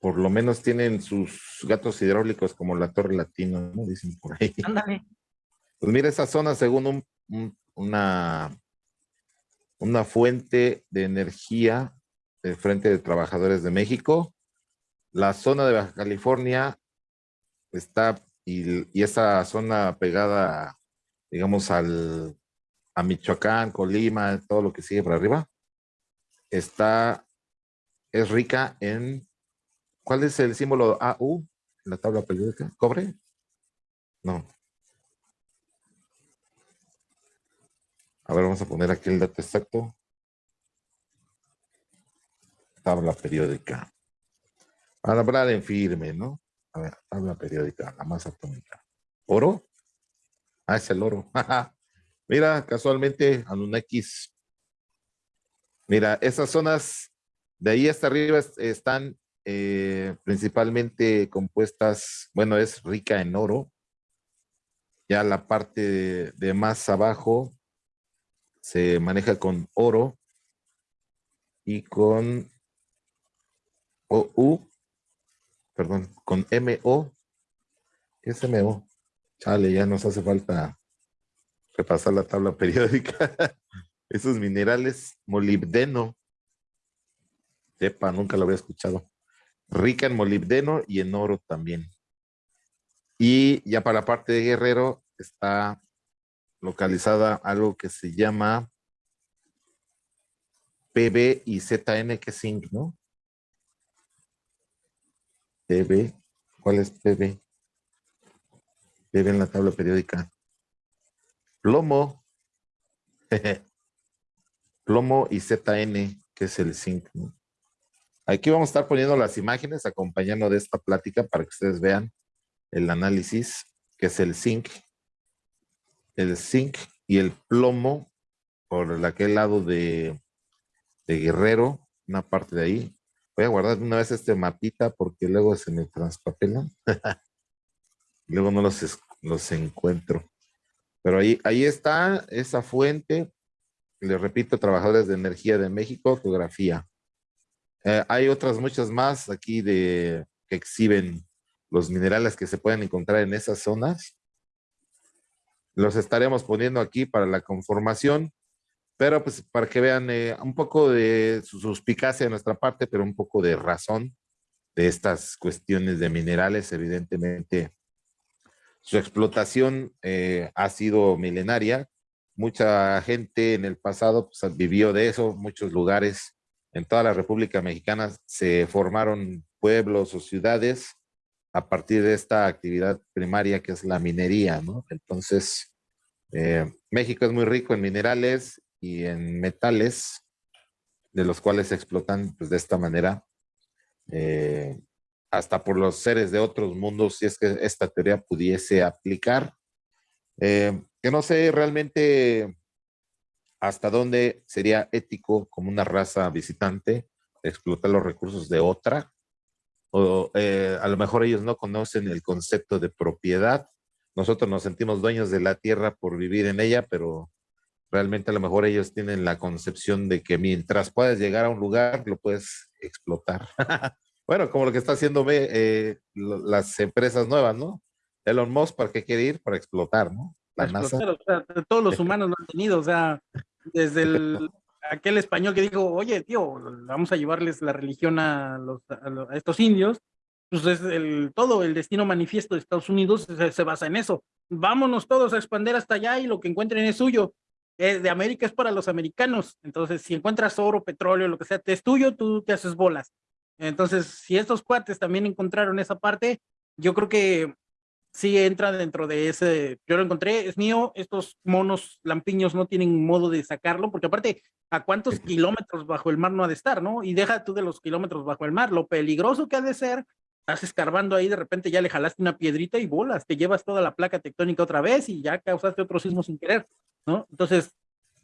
Por lo menos tienen sus gatos hidráulicos como la Torre Latina, ¿no? Dicen por ahí. Ándale. Pues mira, esa zona, según una, una fuente de energía del Frente de Trabajadores de México, la zona de Baja California está, y, esa zona pegada, digamos, al, a Michoacán, Colima, todo lo que sigue por arriba, está, es rica en, ¿cuál es el símbolo AU en la tabla periódica? ¿Cobre? No. A ver, vamos a poner aquí el dato exacto. Tabla periódica. A hablar en firme, ¿no? A ver, tabla periódica, la masa atómica. ¿Oro? Ah, es el oro. [laughs] Mira, casualmente, Anunnakis. Mira, esas zonas de ahí hasta arriba están eh, principalmente compuestas, bueno, es rica en oro. Ya la parte de, más abajo se maneja con oro y con OU, perdón, con MO. ¿Qué es MO? Chale, ya nos hace falta repasar la tabla periódica. [laughs] Esos minerales, molibdeno. Sepa, nunca lo había escuchado. Rica en molibdeno y en oro también. Y ya para la parte de Guerrero está localizada algo que se llama PB y ZN, que es zinc, ¿no? PB, ¿cuál es PB? PB en la tabla periódica plomo, [laughs] plomo y ZN, que es el zinc. Aquí vamos a estar poniendo las imágenes acompañando de esta plática para que ustedes vean el análisis, que es el zinc, el zinc y el plomo por aquel lado de, de Guerrero, una parte de ahí. Voy a guardar una vez este mapita porque luego se me transpapelan. [laughs] luego no los, los encuentro. Pero ahí, ahí está esa fuente. Le repito, Trabajadores de Energía de México, fotografía. Eh, hay otras muchas más aquí de que exhiben los minerales que se pueden encontrar en esas zonas. Los estaremos poniendo aquí para la conformación, pero pues para que vean eh, un poco de su suspicacia de nuestra parte, pero un poco de razón de estas cuestiones de minerales, evidentemente su explotación eh, ha sido milenaria. Mucha gente en el pasado pues, vivió de eso, muchos lugares en toda la República Mexicana se formaron pueblos o ciudades a partir de esta actividad primaria que es la minería, ¿no? Entonces, eh, México es muy rico en minerales y en metales, de los cuales se explotan pues, de esta manera. Eh, hasta por los seres de otros mundos, si es que esta teoría pudiese aplicar. Eh, que no sé realmente hasta dónde sería ético como una raza visitante explotar los recursos de otra. O eh, a lo mejor ellos no conocen el concepto de propiedad. Nosotros nos sentimos dueños de la tierra por vivir en ella, pero realmente a lo mejor ellos tienen la concepción de que mientras puedas llegar a un lugar, lo puedes explotar. [laughs] Bueno, como lo que está haciendo eh, las empresas nuevas, ¿no? Elon Musk, ¿para qué quiere ir? Para explotar, ¿no? La NASA. todos los [laughs] humanos lo han tenido, o sea, desde el, aquel español que dijo, oye, tío, vamos a llevarles la religión a, los, a, estos indios, pues es el todo, el destino manifiesto de Estados Unidos se, basa en eso. Vámonos todos a expandir hasta allá y lo que encuentren es suyo. Eh, de América es para los americanos. Entonces, si encuentras oro, petróleo, lo que sea, te es tuyo, tú te haces bolas. Entonces, si estos cuates también encontraron esa parte, yo creo que sí entra dentro de ese, yo lo encontré, es mío, estos monos lampiños no tienen modo de sacarlo, porque aparte, ¿a cuántos kilómetros bajo el mar no ha de estar, no? Y deja tú de los kilómetros bajo el mar, lo peligroso que ha de ser estás escarbando ahí, de repente ya le jalaste una piedrita y bolas, te llevas toda la placa tectónica otra vez y ya causaste otro sismo sin querer, ¿no? Entonces,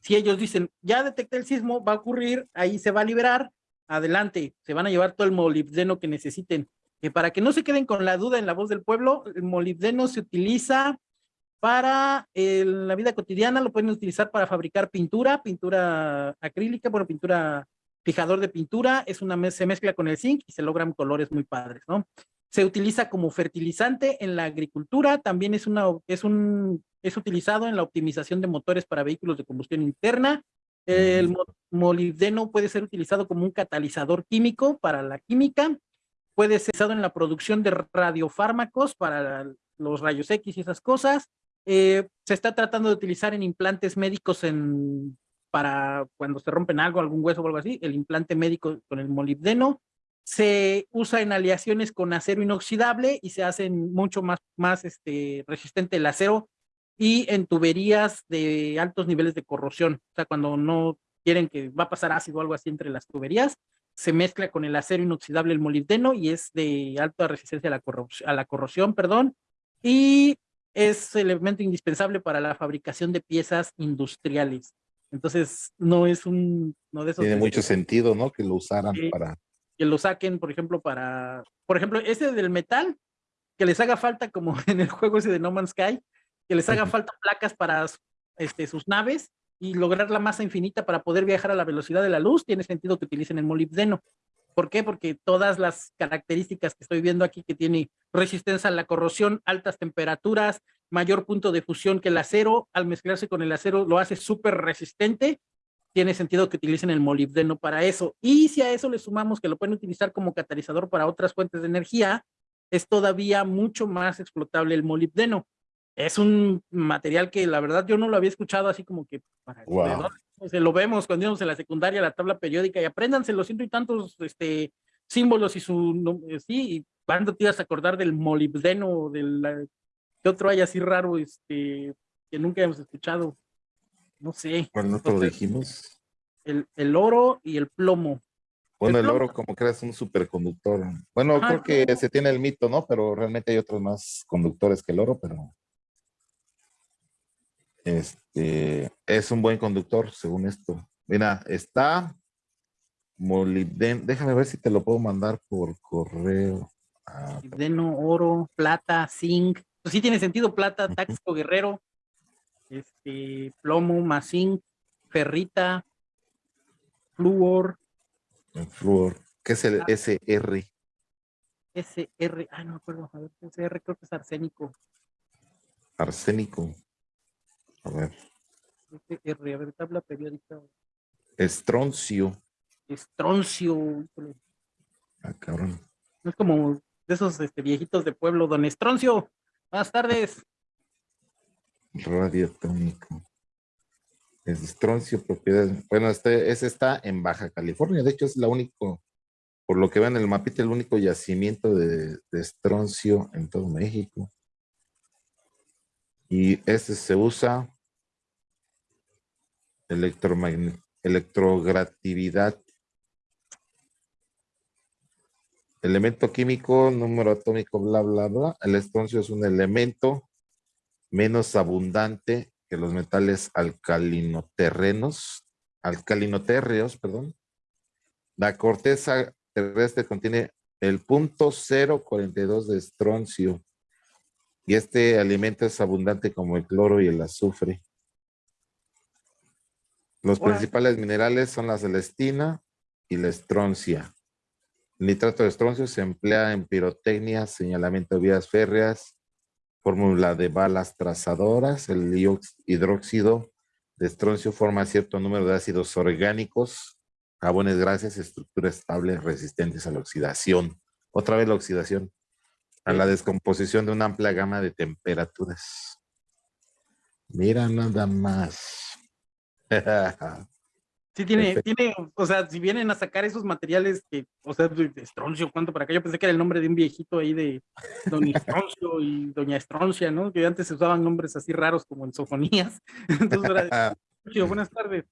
si ellos dicen, ya detecté el sismo, va a ocurrir, ahí se va a liberar, adelante, se van a llevar todo el molibdeno que necesiten. Para que no se queden con la duda en la voz del pueblo, el molibdeno se utiliza para la vida cotidiana, lo pueden utilizar para fabricar pintura, pintura acrílica, bueno, pintura fijador de pintura, es una, se mezcla con el zinc y se logran colores muy padres, ¿no? Se utiliza como fertilizante en la agricultura, también es, una, es, un, es utilizado en la optimización de motores para vehículos de combustión interna. El molibdeno puede ser utilizado como un catalizador químico para la química, puede ser usado en la producción de radiofármacos para los rayos X y esas cosas. Eh, se está tratando de utilizar en implantes médicos en para cuando se rompen algo, algún hueso o algo así, el implante médico con el molibdeno. Se usa en aleaciones con acero inoxidable y se hace mucho más, más este, resistente el acero y en tuberías de altos niveles de corrosión. O sea, cuando no quieren que va a pasar ácido o algo así entre las tuberías, se mezcla con el acero inoxidable el molibdeno y es de alta resistencia a la, corrosión, a la corrosión, perdón, y es elemento indispensable para la fabricación de piezas industriales. Entonces, no es un... No de esos Tiene mucho sentido, ¿no? Que lo usaran para... Que lo saquen, por ejemplo, para... Por ejemplo, ese del metal, que les haga falta, como [laughs] en el juego ese de No Man's Sky, que les haga falta placas para este, sus naves y lograr la masa infinita para poder viajar a la velocidad de la luz, tiene sentido que utilicen el molibdeno. ¿Por qué? Porque todas las características que estoy viendo aquí, que tiene resistencia a la corrosión, altas temperaturas, mayor punto de fusión que el acero, al mezclarse con el acero lo hace súper resistente, tiene sentido que utilicen el molibdeno para eso. Y si a eso le sumamos que lo pueden utilizar como catalizador para otras fuentes de energía, es todavía mucho más explotable el molibdeno. Es un material que la verdad yo no lo había escuchado así como que para se lo vemos cuando íbamos en la secundaria, la tabla periódica, y apréndanse los ciento y tantos este, símbolos y su, sí, y cuando te ibas a acordar del molibdeno, del ¿Qué otro hay así raro este, que nunca hemos escuchado? No sé. ¿Cuál otro dijimos? El, el, oro y el plomo. Bueno, el, oro como creas un superconductor. Bueno, creo que se tiene el mito, ¿no? Pero realmente hay otros más conductores que el oro, pero este es un buen conductor según esto. Mira, está molibdeno. Déjame ver si te lo puedo mandar por correo. Ah, molibdeno, oro, plata, zinc, pues sí tiene sentido, plata, táxico guerrero, este, plomo, masín, ferrita, flúor. El flúor. ¿Qué es el SR? SR, ah, no me acuerdo, a ver, SR creo que es arsénico. Arsénico. A ver. SR, a ver, tabla periódica. Estroncio. Estroncio. Ah, cabrón. Es como de esos este, viejitos de pueblo, don Estroncio. Buenas tardes. Radiotónico. Es estroncio, propiedad. Bueno, este, ese está en Baja California. De hecho, es la único, por lo que vean en el mapita, el único yacimiento de, estroncio en todo México. Y este se usa electrogratividad Elemento químico, número atómico, bla, bla, bla. El estroncio es un elemento menos abundante que los metales alcalinoterrenos, alcalinotérreos, perdón. La corteza terrestre contiene el punto 042 de estroncio y este alimento es abundante como el cloro y el azufre. Los principales minerales son la celestina y la estroncia. El nitrato de estroncio se emplea en pirotecnia, señalamiento de vías férreas, fórmula de balas trazadoras. El hidróxido de estroncio forma cierto número de ácidos orgánicos, jabones, grasas, estructuras estables resistentes a la oxidación. Otra vez la oxidación. a la descomposición de una amplia gama de temperaturas. Mira nada más. Sí, tiene, tiene, o sea, si vienen a sacar esos materiales que, o sea, de Estroncio, ¿cuánto para acá? Yo pensé que era el nombre de un viejito ahí de Don Estroncio y Doña Estroncia, ¿no? Que antes se usaban nombres así raros como en sofonías. [laughs] Entonces, era, [laughs] buenas tardes.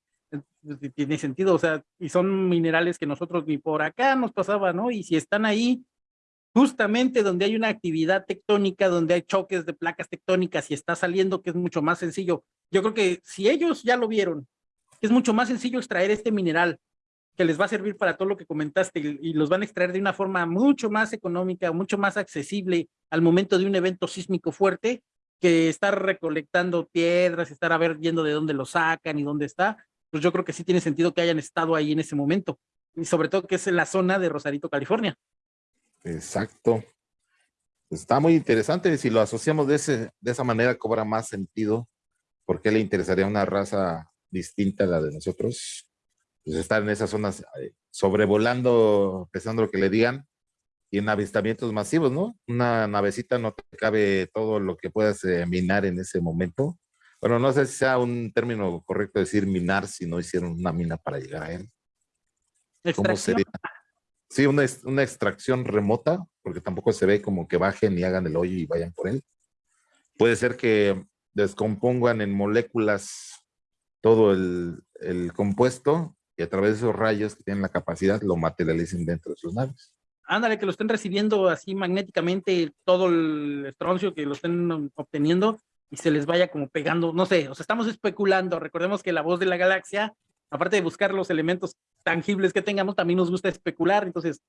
Tiene sentido, o sea, y son minerales que nosotros ni por acá nos pasaba, ¿no? Y si están ahí, justamente donde hay una actividad tectónica, donde hay choques de placas tectónicas y está saliendo, que es mucho más sencillo. Yo creo que si ellos ya lo vieron, es mucho más sencillo extraer este mineral que les va a servir para todo lo que comentaste y, los van a extraer de una forma mucho más económica, mucho más accesible al momento de un evento sísmico fuerte que estar recolectando piedras, estar a ver viendo de dónde lo sacan y dónde está, pues yo creo que sí tiene sentido que hayan estado ahí en ese momento y sobre todo que es en la zona de Rosarito, California. Exacto. Está muy interesante. Si lo asociamos de, ese, de esa manera, cobra más sentido. ¿Por qué le interesaría una raza distinta a la de nosotros? Pues estar en esas zonas eh, sobrevolando, pensando lo que le digan, y en avistamientos masivos, ¿no? Una navecita no te cabe todo lo que puedas eh, minar en ese momento. Bueno, no sé si sea un término correcto decir minar si no hicieron una mina para llegar a él. ¿Cómo sería? Sí, una, extracción remota, porque tampoco se ve como que bajen y hagan el hoyo y vayan por él. Puede ser que descompongan en moléculas todo el, el compuesto y a través de esos rayos que tienen la capacidad lo materialicen dentro de sus naves. Ándale, que lo estén recibiendo así magnéticamente todo el estroncio que lo estén obteniendo y se les vaya como pegando, no sé, o sea, estamos especulando, recordemos que la voz de la galaxia aparte de buscar los elementos tangibles que tengamos, también nos gusta especular, entonces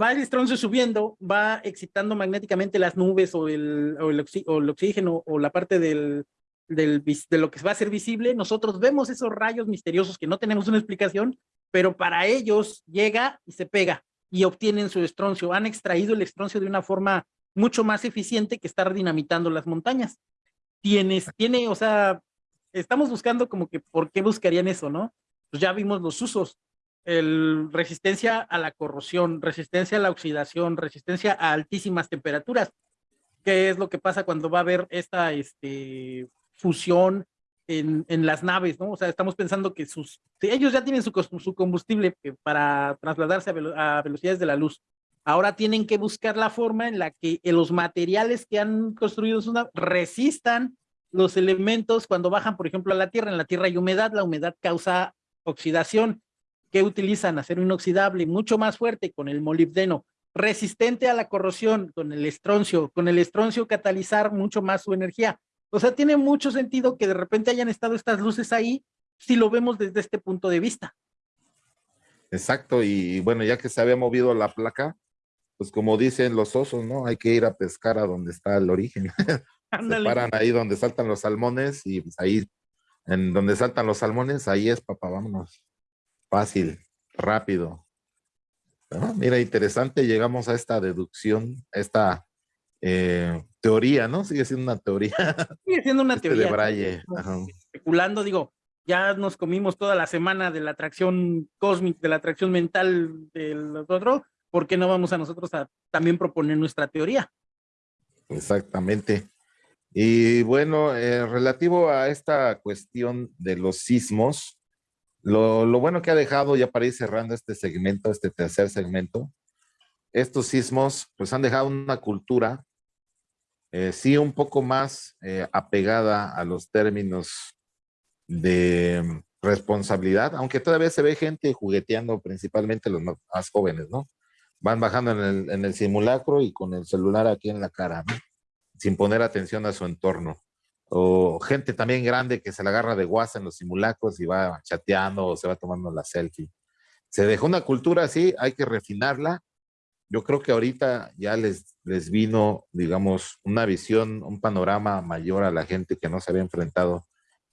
va el estroncio subiendo, va excitando magnéticamente las nubes o el, o el, oxígeno o la parte del, del, de lo que va a ser visible, nosotros vemos esos rayos misteriosos que no tenemos una explicación, pero para ellos llega y se pega y obtienen su estroncio. Han extraído el estroncio de una forma mucho más eficiente que estar dinamitando las montañas. Tienes, tiene, o sea, estamos buscando como que por qué buscarían eso, ¿no? Pues ya vimos los usos, el resistencia a la corrosión, resistencia a la oxidación, resistencia a altísimas temperaturas. ¿Qué es lo que pasa cuando va a haber esta este, fusión en, en, las naves, ¿no? O sea, estamos pensando que sus, ellos ya tienen su, su combustible para trasladarse a, a, velocidades de la luz. Ahora tienen que buscar la forma en la que los materiales que han construido su nave resistan los elementos cuando bajan, por ejemplo, a la Tierra. En la Tierra hay humedad, la humedad causa oxidación. ¿Qué utilizan? Acero inoxidable, mucho más fuerte con el molibdeno, resistente a la corrosión con el estroncio, con el estroncio catalizar mucho más su energía. O sea, tiene mucho sentido que de repente hayan estado estas luces ahí si lo vemos desde este punto de vista. Exacto, y bueno, ya que se había movido la placa, pues como dicen los osos, ¿no? Hay que ir a pescar a donde está el origen. [laughs] Se paran ahí donde saltan los salmones y pues ahí, en donde saltan los salmones, ahí es, papá, vámonos. Fácil, rápido. mira, interesante, llegamos a esta deducción, a esta eh, teoría, ¿no? Sigue siendo una teoría. Sigue siendo una este teoría. De Braille. Especulando, digo, ya nos comimos toda la semana de la atracción cósmica, de la atracción mental del otro, ¿por qué no vamos a nosotros a también proponer nuestra teoría? Exactamente. Y bueno, eh, relativo a esta cuestión de los sismos, lo, bueno que ha dejado, ya para ir cerrando este segmento, este tercer segmento, estos sismos pues han dejado una cultura, eh, sí un poco más eh, apegada a los términos de responsabilidad, aunque todavía se ve gente jugueteando, principalmente los más, jóvenes, ¿no? Van bajando en el, en el simulacro y con el celular aquí en la cara, ¿no? Sin poner atención a su entorno. O gente también grande que se la agarra de guasa en los simulacros y va chateando o se va tomando la selfie. Se dejó una cultura así, hay que refinarla. Yo creo que ahorita ya les, les vino, digamos, una visión, un panorama mayor a la gente que no se había enfrentado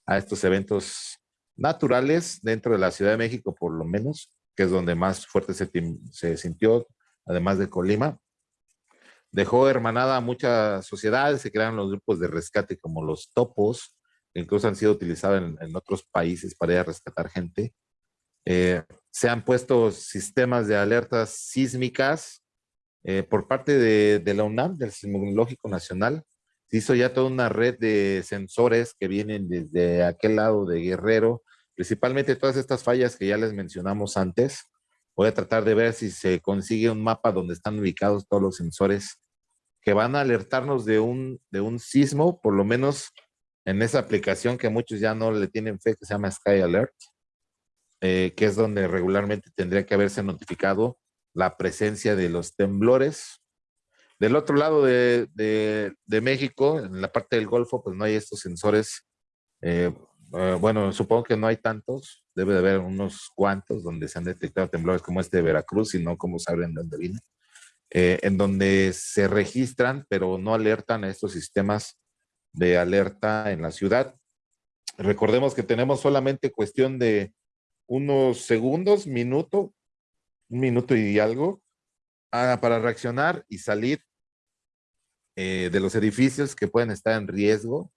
a estos eventos naturales dentro de la Ciudad de México, por lo menos, que es donde más fuerte se, se sintió, además de Colima dejó hermanada a muchas sociedades, se crearon los grupos de rescate como los topos, que incluso han sido utilizados en, otros países para ir a rescatar gente. Eh, se han puesto sistemas de alertas sísmicas eh, por parte de, de, la UNAM, del Sismológico Nacional, se hizo ya toda una red de sensores que vienen desde aquel lado de Guerrero, principalmente todas estas fallas que ya les mencionamos antes. Voy a tratar de ver si se consigue un mapa donde están ubicados todos los sensores que van a alertarnos de un, de un sismo, por lo menos en esa aplicación que muchos ya no le tienen fe, que se llama Sky Alert, eh, que es donde regularmente tendría que haberse notificado la presencia de los temblores. Del otro lado de, de, México, en la parte del Golfo, pues no hay estos sensores. Eh, eh, bueno, supongo que no hay tantos, debe de haber unos cuantos donde se han detectado temblores como este de Veracruz y no como saben dónde viene. Eh, en donde se registran, pero no alertan a estos sistemas de alerta en la ciudad. Recordemos que tenemos solamente cuestión de unos segundos, minuto, un minuto y algo, ah, para reaccionar y salir eh, de los edificios que pueden estar en riesgo.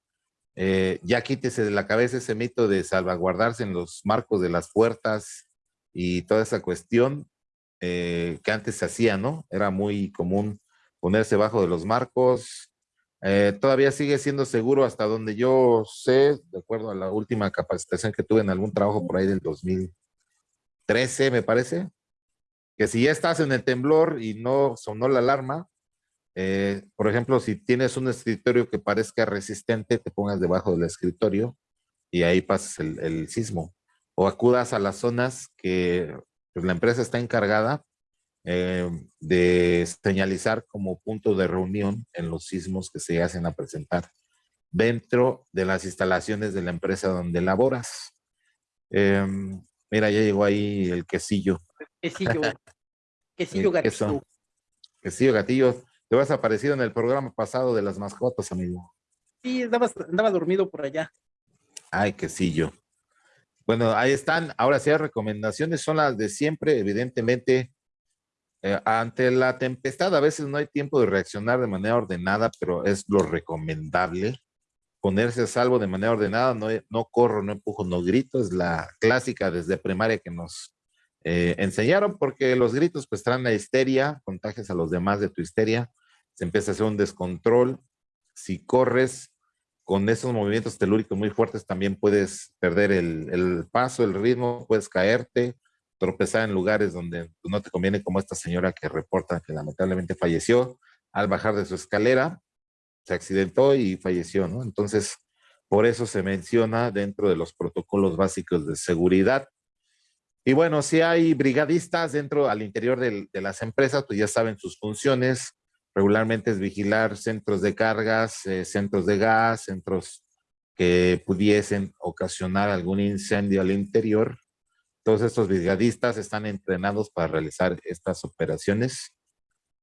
Eh, ya quítese de la cabeza ese mito de salvaguardarse en los marcos de las puertas y toda esa cuestión. Eh, que antes se hacía, ¿no? Era muy común ponerse bajo de los marcos. Eh, todavía sigue siendo seguro hasta donde yo sé, de acuerdo a la última capacitación que tuve en algún trabajo por ahí del 2013, me parece, que si ya estás en el temblor y no sonó la alarma, eh, por ejemplo, si tienes un escritorio que parezca resistente, te pongas debajo del escritorio y ahí pasas el, el sismo. O acudas a las zonas que pues la empresa está encargada eh, de señalizar como punto de reunión en los sismos que se hacen a presentar dentro de las instalaciones de la empresa donde laboras. Em, mira, ya llegó ahí el quesillo. Quesillo. [laughs] quesillo gatillo. Quesillo gatillo. Te vas aparecido en el programa pasado de las mascotas, amigo. Sí, andaba dormido por allá. Ay, quesillo. Bueno, ahí están. Ahora sí, las recomendaciones son las de siempre, evidentemente. Eh, ante la tempestad a veces no hay tiempo de reaccionar de manera ordenada, pero es lo recomendable. Ponerse a salvo de manera ordenada, no, no corro, no empujo, no grito, es la clásica desde primaria que nos eh, enseñaron, porque los gritos pues traen la histeria, contagias a los demás de tu histeria, se empieza a hacer un descontrol. Si corres, con esos movimientos telúricos muy fuertes también puedes perder el, paso, el ritmo, puedes caerte, tropezar en lugares donde no te conviene, como esta señora que reporta que lamentablemente falleció al bajar de su escalera, se accidentó y falleció. Entonces, por eso se menciona dentro de los protocolos básicos de seguridad. Y bueno, si hay brigadistas dentro, al interior de las empresas, pues ya saben sus funciones, regularmente es vigilar centros de cargas, eh, centros de gas, centros que pudiesen ocasionar algún incendio al interior. Todos estos brigadistas están entrenados para realizar estas operaciones.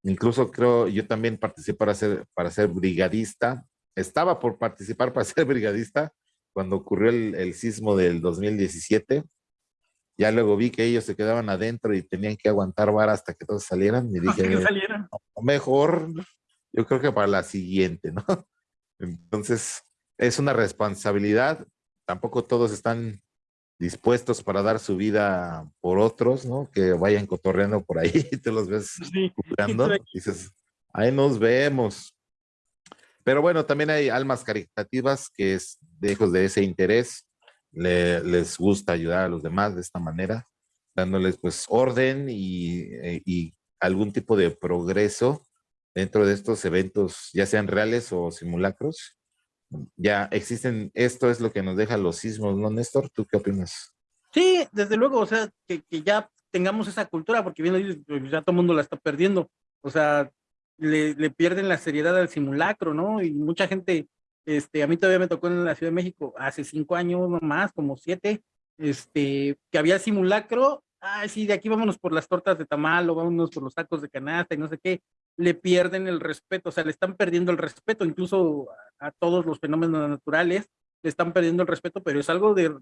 Incluso creo, yo también participé para ser, para ser brigadista. Estaba por participar para [laughs] ser brigadista cuando ocurrió el, el sismo del 2017 ya luego vi que ellos se quedaban adentro y tenían que aguantar vara hasta que todos salieran. Y dije, mejor, yo creo que para la siguiente, ¿no? [laughs] Entonces, es una responsabilidad. Tampoco todos están dispuestos para dar su vida por otros, ¿no? Que vayan cotorreando por ahí y [laughs] te los ves sí, dices, ahí nos vemos. Pero bueno, también hay almas caritativas que es lejos de ese interés les gusta ayudar a los demás de esta manera, dándoles pues orden eh, y, algún tipo de progreso dentro de estos eventos, ya sean reales o simulacros. Ya existen, esto es lo que nos deja los sismos, ¿no, Néstor? ¿Tú qué opinas? Sí, desde luego, o sea, que, ya tengamos esa cultura, porque bien pues, ya todo el mundo la está perdiendo, o sea, le, le pierden la seriedad al simulacro, ¿no? Y mucha gente este, a mí todavía me tocó en la Ciudad de México hace cinco años más, como siete, este, que había simulacro. Ay, sí, de aquí vámonos por las tortas de tamal o vámonos por los tacos de canasta y no sé qué. Le pierden el respeto, o sea, le están perdiendo el respeto, incluso a, todos los fenómenos naturales, le están perdiendo el respeto, pero es algo de,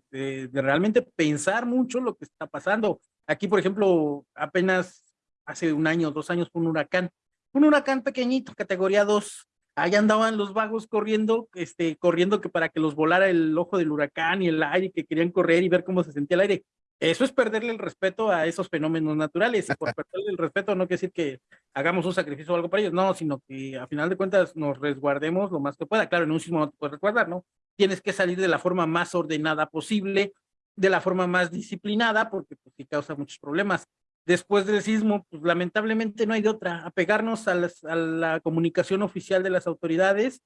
realmente pensar mucho lo que está pasando. Aquí, por ejemplo, apenas hace un año, dos años fue un huracán, un huracán pequeñito, categoría 2, ahí andaban los vagos corriendo, este, corriendo que para que los volara el ojo del huracán y el aire, que querían correr y ver cómo se sentía el aire. Eso es perderle el respeto a esos fenómenos naturales. Y por perderle el respeto no quiere decir que hagamos un sacrificio o algo para ellos, no, sino que a final de cuentas nos resguardemos lo más que pueda. Claro, en un sismo no te puedes resguardar, ¿no? Tienes que salir de la forma más ordenada posible, de la forma más disciplinada, porque pues sí causa muchos problemas. Después del sismo, pues lamentablemente no hay de otra, apegarnos a, a la comunicación oficial de las autoridades,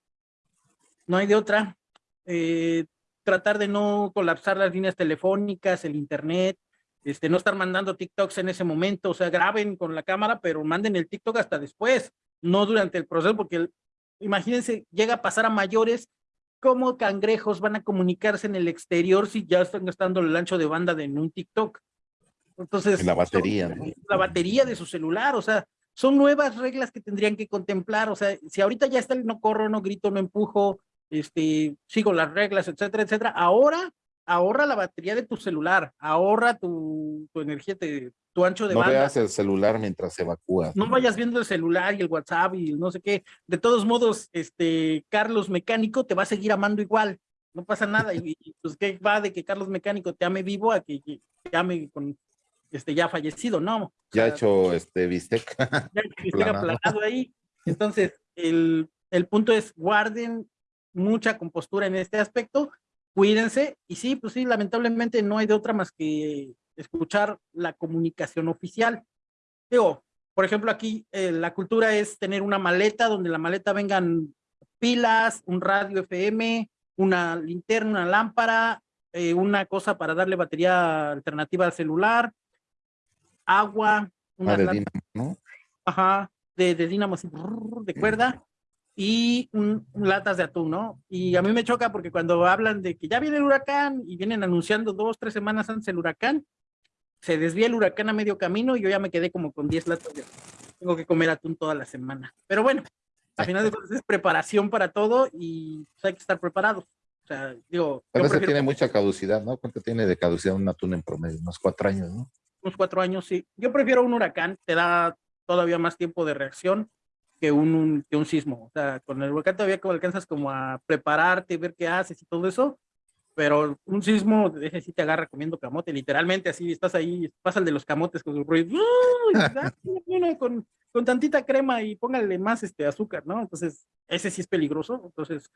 no hay de otra. Eh, tratar de no colapsar las líneas telefónicas, el internet, este, no estar mandando TikToks en ese momento, o sea, graben con la cámara, pero manden el TikTok hasta después, no durante el proceso, porque imagínense, llega a pasar a mayores, ¿cómo cangrejos van a comunicarse en el exterior si ya están gastando el ancho de banda de un TikTok? Entonces, la batería, la batería de su celular, o sea, son nuevas reglas que tendrían que contemplar, o sea, si ahorita ya está el no corro, no grito, no empujo, este, sigo las reglas, etcétera, etcétera. Ahora, ahorra la batería de tu celular, ahorra tu, tu energía, tu ancho de no banda. No veas el celular mientras evacúas. No vayas viendo el celular y el WhatsApp y no sé qué. De todos modos, este, Carlos Mecánico te va a seguir amando igual. No pasa nada. y, pues, ¿qué va de que Carlos Mecánico te ame vivo a que, te ame con, este, ya fallecido? No. Ya hecho, este, bistec. Ya hecho bistec aplanado ahí. Entonces, el, el punto es, guarden mucha compostura en este aspecto, cuídense, y sí, pues sí, lamentablemente no hay de otra más que escuchar la comunicación oficial. Digo, por ejemplo, aquí eh, la cultura es tener una maleta donde la maleta vengan pilas, un radio FM, una linterna, una lámpara, eh, una cosa para darle batería alternativa al celular, agua, una ah, de dínamo, ¿no? Ajá, de, de dínamo de cuerda, y latas de atún, ¿no? Y a mí me choca porque cuando hablan de que ya viene el huracán y vienen anunciando dos, tres semanas antes el huracán, se desvía el huracán a medio camino y yo ya me quedé como con 10 latas de Tengo que comer atún toda la semana. Pero bueno, al final de cuentas es preparación para todo y pues, hay que estar preparados. O sea, digo... A veces tiene mucha caducidad, ¿no? ¿Cuánto tiene de caducidad un atún en promedio? Unos cuatro años, ¿no? Unos cuatro años, sí. Yo prefiero un huracán, te da todavía más tiempo de reacción que un, que un sismo. O sea, con el volcán todavía como alcanzas como a prepararte, ver qué haces y todo eso, pero un sismo, deje si te agarra comiendo camote, literalmente así, estás ahí, pasa el de los camotes con su ruido, [laughs] con, con tantita crema y póngale más este azúcar, ¿no? Entonces, ese sí es peligroso, entonces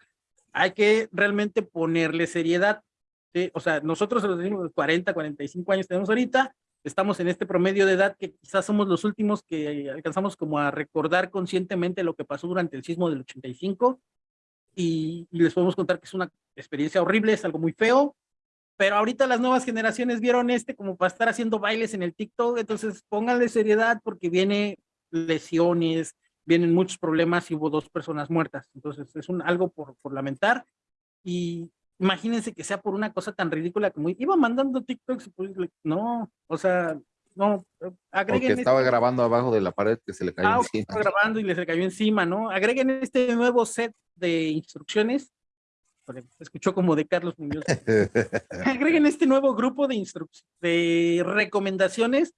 hay que realmente ponerle seriedad, ¿sí? O sea, nosotros los 40, 45 años tenemos ahorita, estamos en este promedio de edad que quizás somos los últimos que alcanzamos como a recordar conscientemente lo que pasó durante el sismo del 85 y, y, les podemos contar que es una experiencia horrible, es algo muy feo, pero ahorita las nuevas generaciones vieron este como para estar haciendo bailes en el TikTok, entonces pónganle seriedad porque viene lesiones, vienen muchos problemas y hubo dos personas muertas, entonces es un, algo por, por lamentar y, imagínense que sea por una cosa tan ridícula como iba mandando TikToks, pues, no, o sea, no, agreguen. Porque estaba grabando abajo de la pared que se le cayó ah, encima. Estaba grabando y le se cayó encima, ¿no? Agreguen este nuevo set de instrucciones. Escuchó como de Carlos Muñoz. [laughs] agreguen este nuevo grupo de instrucciones, de recomendaciones.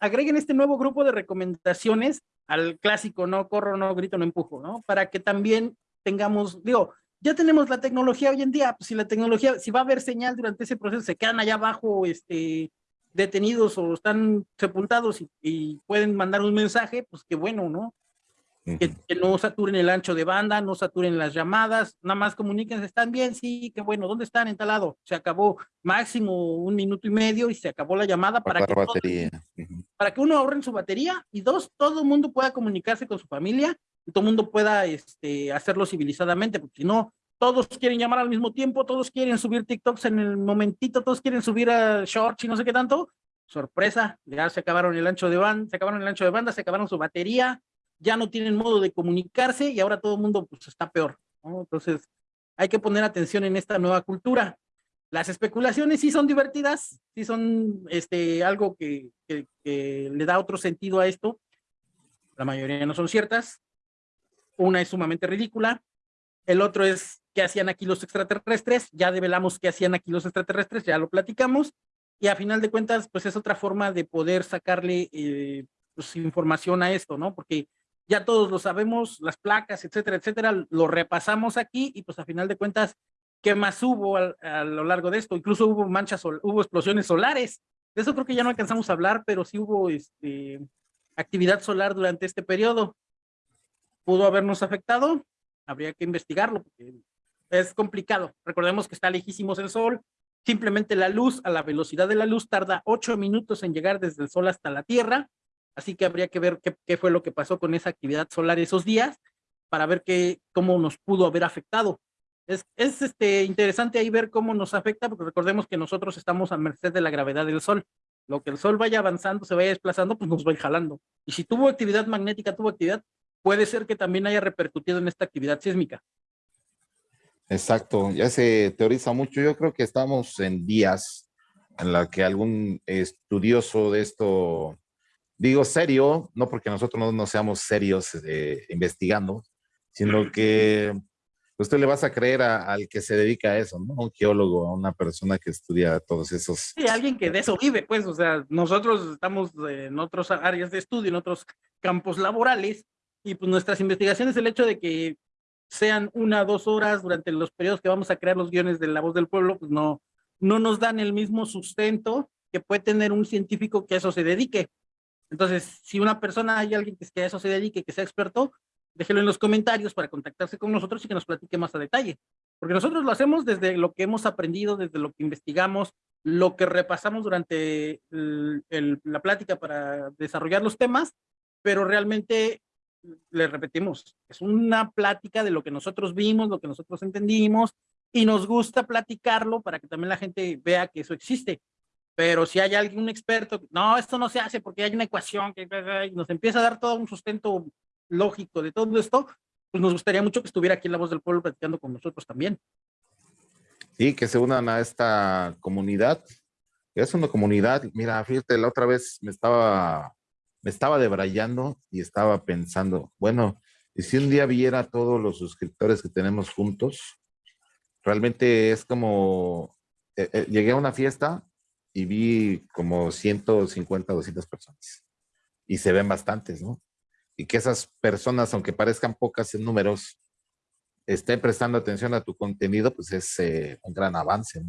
Agreguen este nuevo grupo de recomendaciones al clásico, no corro, no grito, no empujo, ¿no? Para que también tengamos, digo, ya tenemos la tecnología hoy en día, pues si la tecnología, si va a haber señal durante ese proceso, se quedan allá abajo este, detenidos o están sepultados y, pueden mandar un mensaje, pues qué bueno, ¿no? que, no saturen el ancho de banda, no saturen las llamadas, nada más comuníquense, ¿están bien? Sí, qué bueno, ¿dónde están? En tal lado. Se acabó máximo un minuto y medio y se acabó la llamada para, que, para que uno ahorre en su batería y dos, todo el mundo pueda comunicarse con su familia todo el mundo pueda este, hacerlo civilizadamente, porque si no, todos quieren llamar al mismo tiempo, todos quieren subir TikToks en el momentito, todos quieren subir a shorts y no sé qué tanto. Sorpresa, ya se acabaron el ancho de banda, se acabaron el ancho de banda, se acabaron su batería, ya no tienen modo de comunicarse y ahora todo el mundo pues, está peor. Entonces, hay que poner atención en esta nueva cultura. Las especulaciones sí son divertidas, sí son este, algo que, que le da otro sentido a esto. La mayoría no son ciertas, una es sumamente ridícula, el otro es qué hacían aquí los extraterrestres, ya develamos qué hacían aquí los extraterrestres, ya lo platicamos, y a final de cuentas, pues es otra forma de poder sacarle eh, pues, información a esto, ¿no? Porque ya todos lo sabemos, las placas, etcétera, etcétera, lo repasamos aquí y pues a final de cuentas, ¿qué más hubo a, lo largo de esto? Incluso hubo manchas, hubo explosiones solares, De eso creo que ya no alcanzamos a hablar, pero sí hubo este, actividad solar durante este periodo. ¿Pudo habernos afectado? Habría que investigarlo, porque es complicado. Recordemos que está lejísimos el sol, simplemente la luz, a la velocidad de la luz, tarda ocho minutos en llegar desde el sol hasta la Tierra, así que habría que ver qué, fue lo que pasó con esa actividad solar esos días, para ver qué, cómo nos pudo haber afectado. Es, es este, interesante ahí ver cómo nos afecta, porque recordemos que nosotros estamos a merced de la gravedad del sol. Lo que el sol vaya avanzando, se vaya desplazando, pues nos va jalando. Y si tuvo actividad magnética, tuvo actividad, puede ser que también haya repercutido en esta actividad sísmica. Exacto, ya se teoriza mucho. Yo creo que estamos en días en la que algún estudioso de esto, digo serio, no porque nosotros no, seamos serios eh, investigando, sino que usted le vas a creer al que se dedica a eso, ¿no? Un geólogo, a una persona que estudia todos esos. Sí, alguien que de eso vive, pues, o sea, nosotros estamos en otras áreas de estudio, en otros campos laborales, y pues nuestras investigaciones, el hecho de que sean una, dos horas durante los periodos que vamos a crear los guiones de La Voz del Pueblo, pues no, no nos dan el mismo sustento que puede tener un científico que a eso se dedique. Entonces, si una persona, hay alguien que a eso se dedique, que sea experto, déjelo en los comentarios para contactarse con nosotros y que nos platique más a detalle. Porque nosotros lo hacemos desde lo que hemos aprendido, desde lo que investigamos, lo que repasamos durante la plática para desarrollar los temas, pero realmente le repetimos, es una plática de lo que nosotros vimos, lo que nosotros entendimos, y nos gusta platicarlo para que también la gente vea que eso existe. Pero si hay un experto, no, esto no se hace porque hay una ecuación que nos empieza a dar todo un sustento lógico de todo esto, pues nos gustaría mucho que estuviera aquí en La Voz del Pueblo platicando con nosotros también. Sí, que se unan a esta comunidad. Es una comunidad, mira, fíjate, la otra vez me estaba me estaba debrayando y estaba pensando, bueno, y si un día viera todos los suscriptores que tenemos juntos, realmente es como, eh, eh, llegué a una fiesta y vi como 150, 200 personas. Y se ven bastantes, ¿no? Y que esas personas, aunque parezcan pocas en números, estén prestando atención a tu contenido, pues es eh, un gran avance.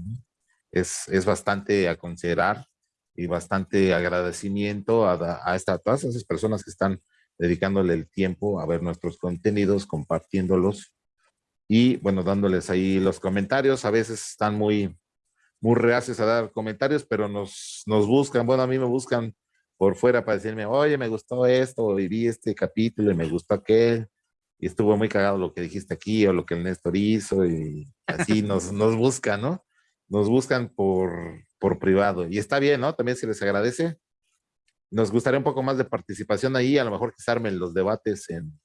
Es, es bastante a considerar y bastante agradecimiento a, a, esta, todas esas personas que están dedicándole el tiempo a ver nuestros contenidos, compartiéndolos y bueno, dándoles ahí los comentarios. A veces están muy, muy reacios a dar comentarios, pero nos, nos buscan, bueno, a mí me buscan por fuera para decirme, oye, me gustó esto, y vi este capítulo y me gustó aquel, y estuvo muy cagado lo que dijiste aquí o lo que el Néstor hizo, y así nos, nos buscan, ¿no? Nos buscan por, por privado. Y está bien, ¿no? También se les agradece. Nos gustaría un poco más de participación ahí, a lo mejor que se armen los debates en,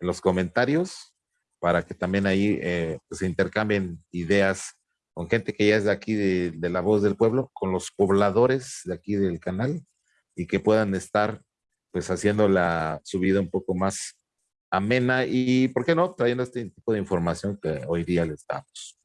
los comentarios, para que también ahí eh, pues, se intercambien ideas con gente que ya es de aquí, de, de, la voz del pueblo, con los pobladores de aquí del canal, y que puedan estar pues haciendo la subida un poco más amena y, ¿por qué no?, trayendo este tipo de información que hoy día les damos.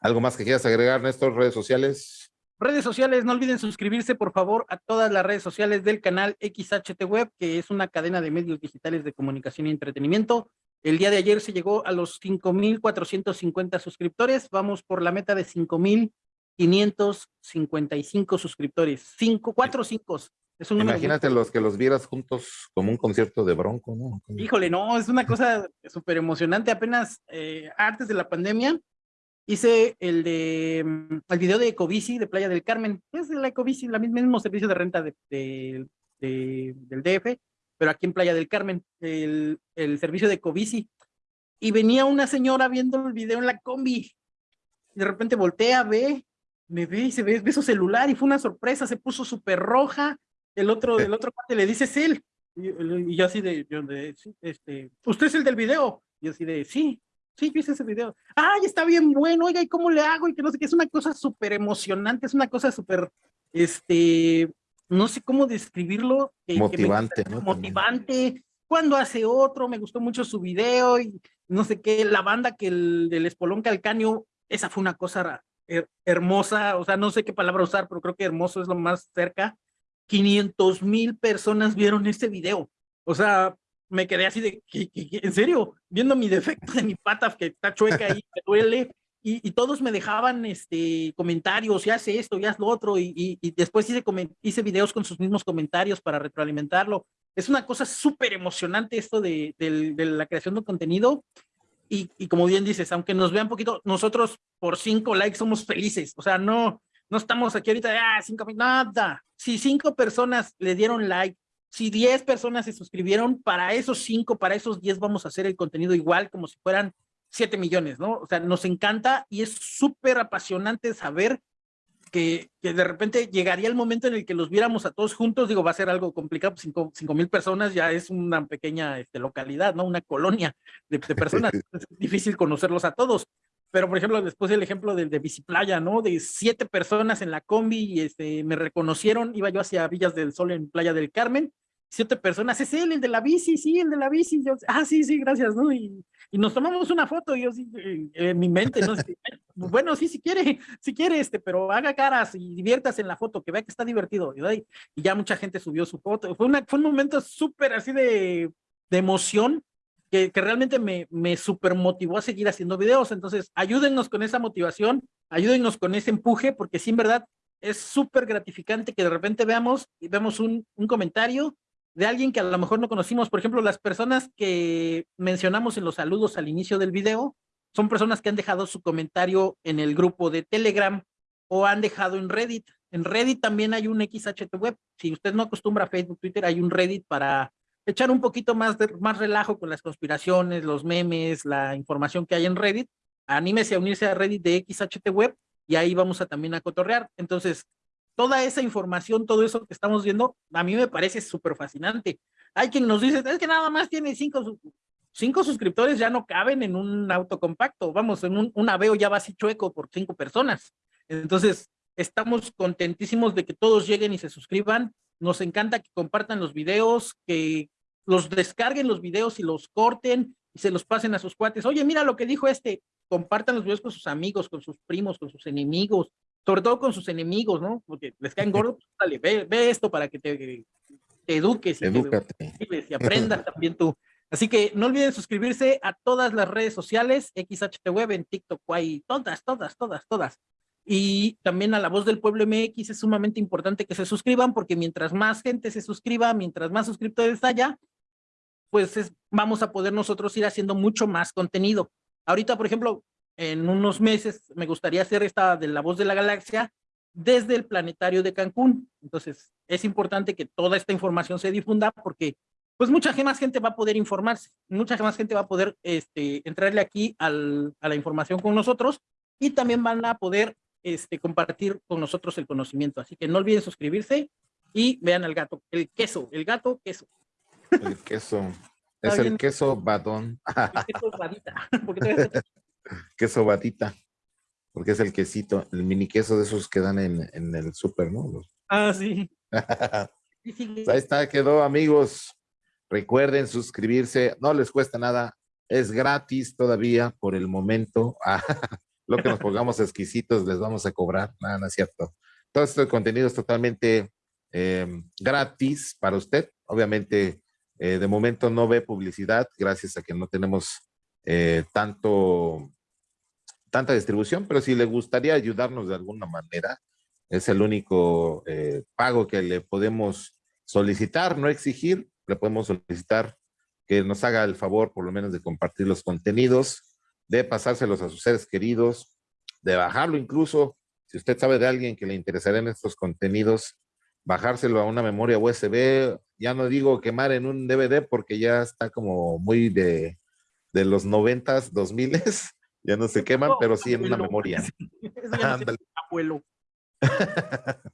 ¿Algo más que quieras agregar, Néstor? Redes sociales. Redes sociales, no olviden suscribirse por favor a todas las redes sociales del canal XHT Web, que es una cadena de medios digitales de comunicación y entretenimiento. El día de ayer se llegó a los 5,450 suscriptores. Vamos por la meta de 5,555 suscriptores. Cinco, cuatro cinco. Es un Imagínate los que los vieras juntos como un concierto de bronco, ¿no? Híjole, no, es una cosa [laughs] súper emocionante. Apenas eh, antes de la pandemia, hice el de mm, el video de Ecobici de Playa del Carmen. Es la Ecobici, el mismo servicio de renta de, del DF, pero aquí en Playa del Carmen, el, el servicio de Ecobici. Y venía una señora viendo el video en la combi. Y de repente voltea, ve, me ve y se ve, ve su celular y fue una sorpresa, se puso súper roja. El otro, el otro parte le dice, es él. Y, yo así de, yo de, este, ¿usted es el del video? Y yo así de, sí, Sí, yo hice ese video. Ay, está bien bueno, oiga, ¿y cómo le hago? Y que no sé qué, es una cosa súper emocionante, es una cosa súper, este, no sé cómo describirlo. motivante, ¿no? Motivante. Cuando hace otro, me gustó mucho su video y no sé qué, la banda que el del Espolón Calcaño, esa fue una cosa hermosa, o sea, no sé qué palabra usar, pero creo que hermoso es lo más cerca. 500 mil personas vieron este video. O sea, me quedé así de, ¿qué, en serio? Viendo mi defecto de mi pata que está chueca ahí, me duele, y, todos me dejaban este, comentarios, y hace esto, y haz lo otro, y, y después hice, hice videos con sus mismos comentarios para retroalimentarlo. Es una cosa súper emocionante esto de, de, de, la creación de contenido, y, y, como bien dices, aunque nos vean poquito, nosotros por cinco likes somos felices, o sea, no, no estamos aquí ahorita de, ah, cinco, nada. Si cinco personas le dieron like, si diez personas se suscribieron, para esos cinco, para esos diez vamos a hacer el contenido igual como si fueran siete millones, ¿no? O sea, nos encanta y es súper apasionante saber que, que, de repente llegaría el momento en el que los viéramos a todos juntos, digo, va a ser algo complicado, pues, cinco, cinco mil personas ya es una pequeña este, localidad, ¿no? Una colonia de, de personas, [laughs] es difícil conocerlos a todos, pero por ejemplo, después el ejemplo del de Biciplaya, ¿no? De siete personas en la combi y este, me reconocieron, iba yo hacia Villas del Sol en Playa del Carmen, siete personas, es él, el de la bici, sí, el de la bici, yo, ah, sí, sí, gracias, ¿no? Y, y nos tomamos una foto, y yo sí, eh, en mi mente, ¿no? bueno, sí, si quiere, si quiere, este, pero haga caras y diviértase en la foto, que vea que está divertido, y, ya mucha gente subió su foto, fue, una, fue un momento súper así de, de emoción, que, que, realmente me, me super motivó a seguir haciendo videos, entonces ayúdennos con esa motivación, ayúdennos con ese empuje, porque sí, en verdad, es súper gratificante que de repente veamos y vemos un, un comentario de alguien que a lo mejor no conocimos. Por ejemplo, las personas que mencionamos en los saludos al inicio del video son personas que han dejado su comentario en el grupo de Telegram o han dejado en Reddit. En Reddit también hay un XHT web. Si usted no acostumbra a Facebook, Twitter, hay un Reddit para echar un poquito más de más relajo con las conspiraciones, los memes, la información que hay en Reddit. Anímese a unirse a Reddit de XHT web y ahí vamos a también a cotorrear. Entonces, toda esa información, todo eso que estamos viendo, a mí me parece súper fascinante. Hay quien nos dice, es que nada más tiene cinco, cinco suscriptores, ya no caben en un auto compacto, vamos, en un, un aveo ya va así chueco por cinco personas. Entonces, estamos contentísimos de que todos lleguen y se suscriban. Nos encanta que compartan los videos, que los descarguen los videos y los corten y se los pasen a sus cuates. Oye, mira lo que dijo este, compartan los videos con sus amigos, con sus primos, con sus enemigos, sobre todo con sus enemigos, ¿no? Porque les caen gordos, pues, dale, ve, ve, esto para que te, te eduques y, te, y aprendas [laughs] también tú. Así que no olviden suscribirse a todas las redes sociales, XHT Web, en TikTok, hay todas, todas, todas, todas. Y también a La Voz del Pueblo MX es sumamente importante que se suscriban, porque mientras más gente se suscriba, mientras más suscriptores haya, pues es, vamos a poder nosotros ir haciendo mucho más contenido. Ahorita, por ejemplo, en unos meses me gustaría hacer esta de la voz de la galaxia desde el planetario de Cancún. Entonces, es importante que toda esta información se difunda porque pues mucha más gente va a poder informarse, mucha más gente va a poder este, entrarle aquí al, a la información con nosotros y también van a poder este, compartir con nosotros el conocimiento. Así que no olviden suscribirse y vean al gato, el queso, el gato queso. El queso. [laughs] Es el queso batón. El queso badita. [laughs] [laughs] queso batita, porque es el quesito, el mini queso de esos que dan en, en el súper, ¿no? [laughs] Ah, sí. Ahí está, quedó, amigos. Recuerden suscribirse, no les cuesta nada, es gratis todavía por el momento. [laughs] lo que nos pongamos exquisitos les vamos a cobrar, nada, no es cierto. Todo este contenido es totalmente eh, gratis para usted. Obviamente, eh, de momento no ve publicidad, gracias a que no tenemos eh, tanto tanta distribución, pero si le gustaría ayudarnos de alguna manera, es el único eh, pago que le podemos solicitar, no exigir, le podemos solicitar que nos haga el favor por lo menos de compartir los contenidos, de pasárselos a sus seres queridos, de bajarlo incluso, si usted sabe de alguien que le interesaría en estos contenidos, bajárselo a una memoria USB, ya no digo quemar en un DVD porque ya está como muy de, de los noventas, dos miles, ya no se queman, pero sí en una memoria. [laughs] abuelo. [laughs]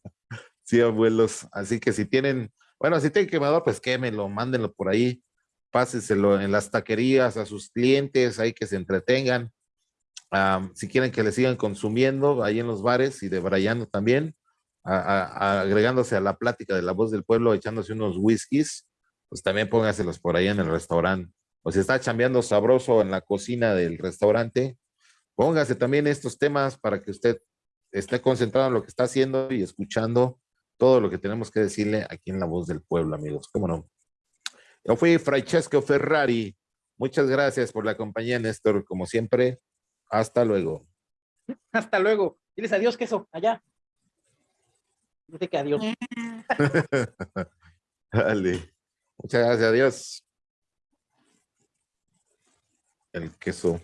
sí, abuelos. Así que si tienen, bueno, si tienen quemador, pues quémenlo, mándenlo por ahí, páseselo en las taquerías a sus clientes, ahí que se entretengan. si quieren que le sigan consumiendo ahí en los bares y debrayando también, agregándose a la plática de la voz del pueblo, echándose unos whiskies, pues también póngaselos por ahí en el restaurante. O si está chambeando sabroso en la cocina del restaurante, Póngase también estos temas para que usted esté concentrado en lo que está haciendo y escuchando todo lo que tenemos que decirle aquí en La Voz del Pueblo, amigos. ¿Cómo no? Yo fui Francesco Ferrari. Muchas gracias por la compañía, Néstor, como siempre. Hasta luego. [laughs] Hasta luego. Diles adiós, queso, allá. Dice que adiós. [laughs] Dale. Muchas gracias, adiós. El queso.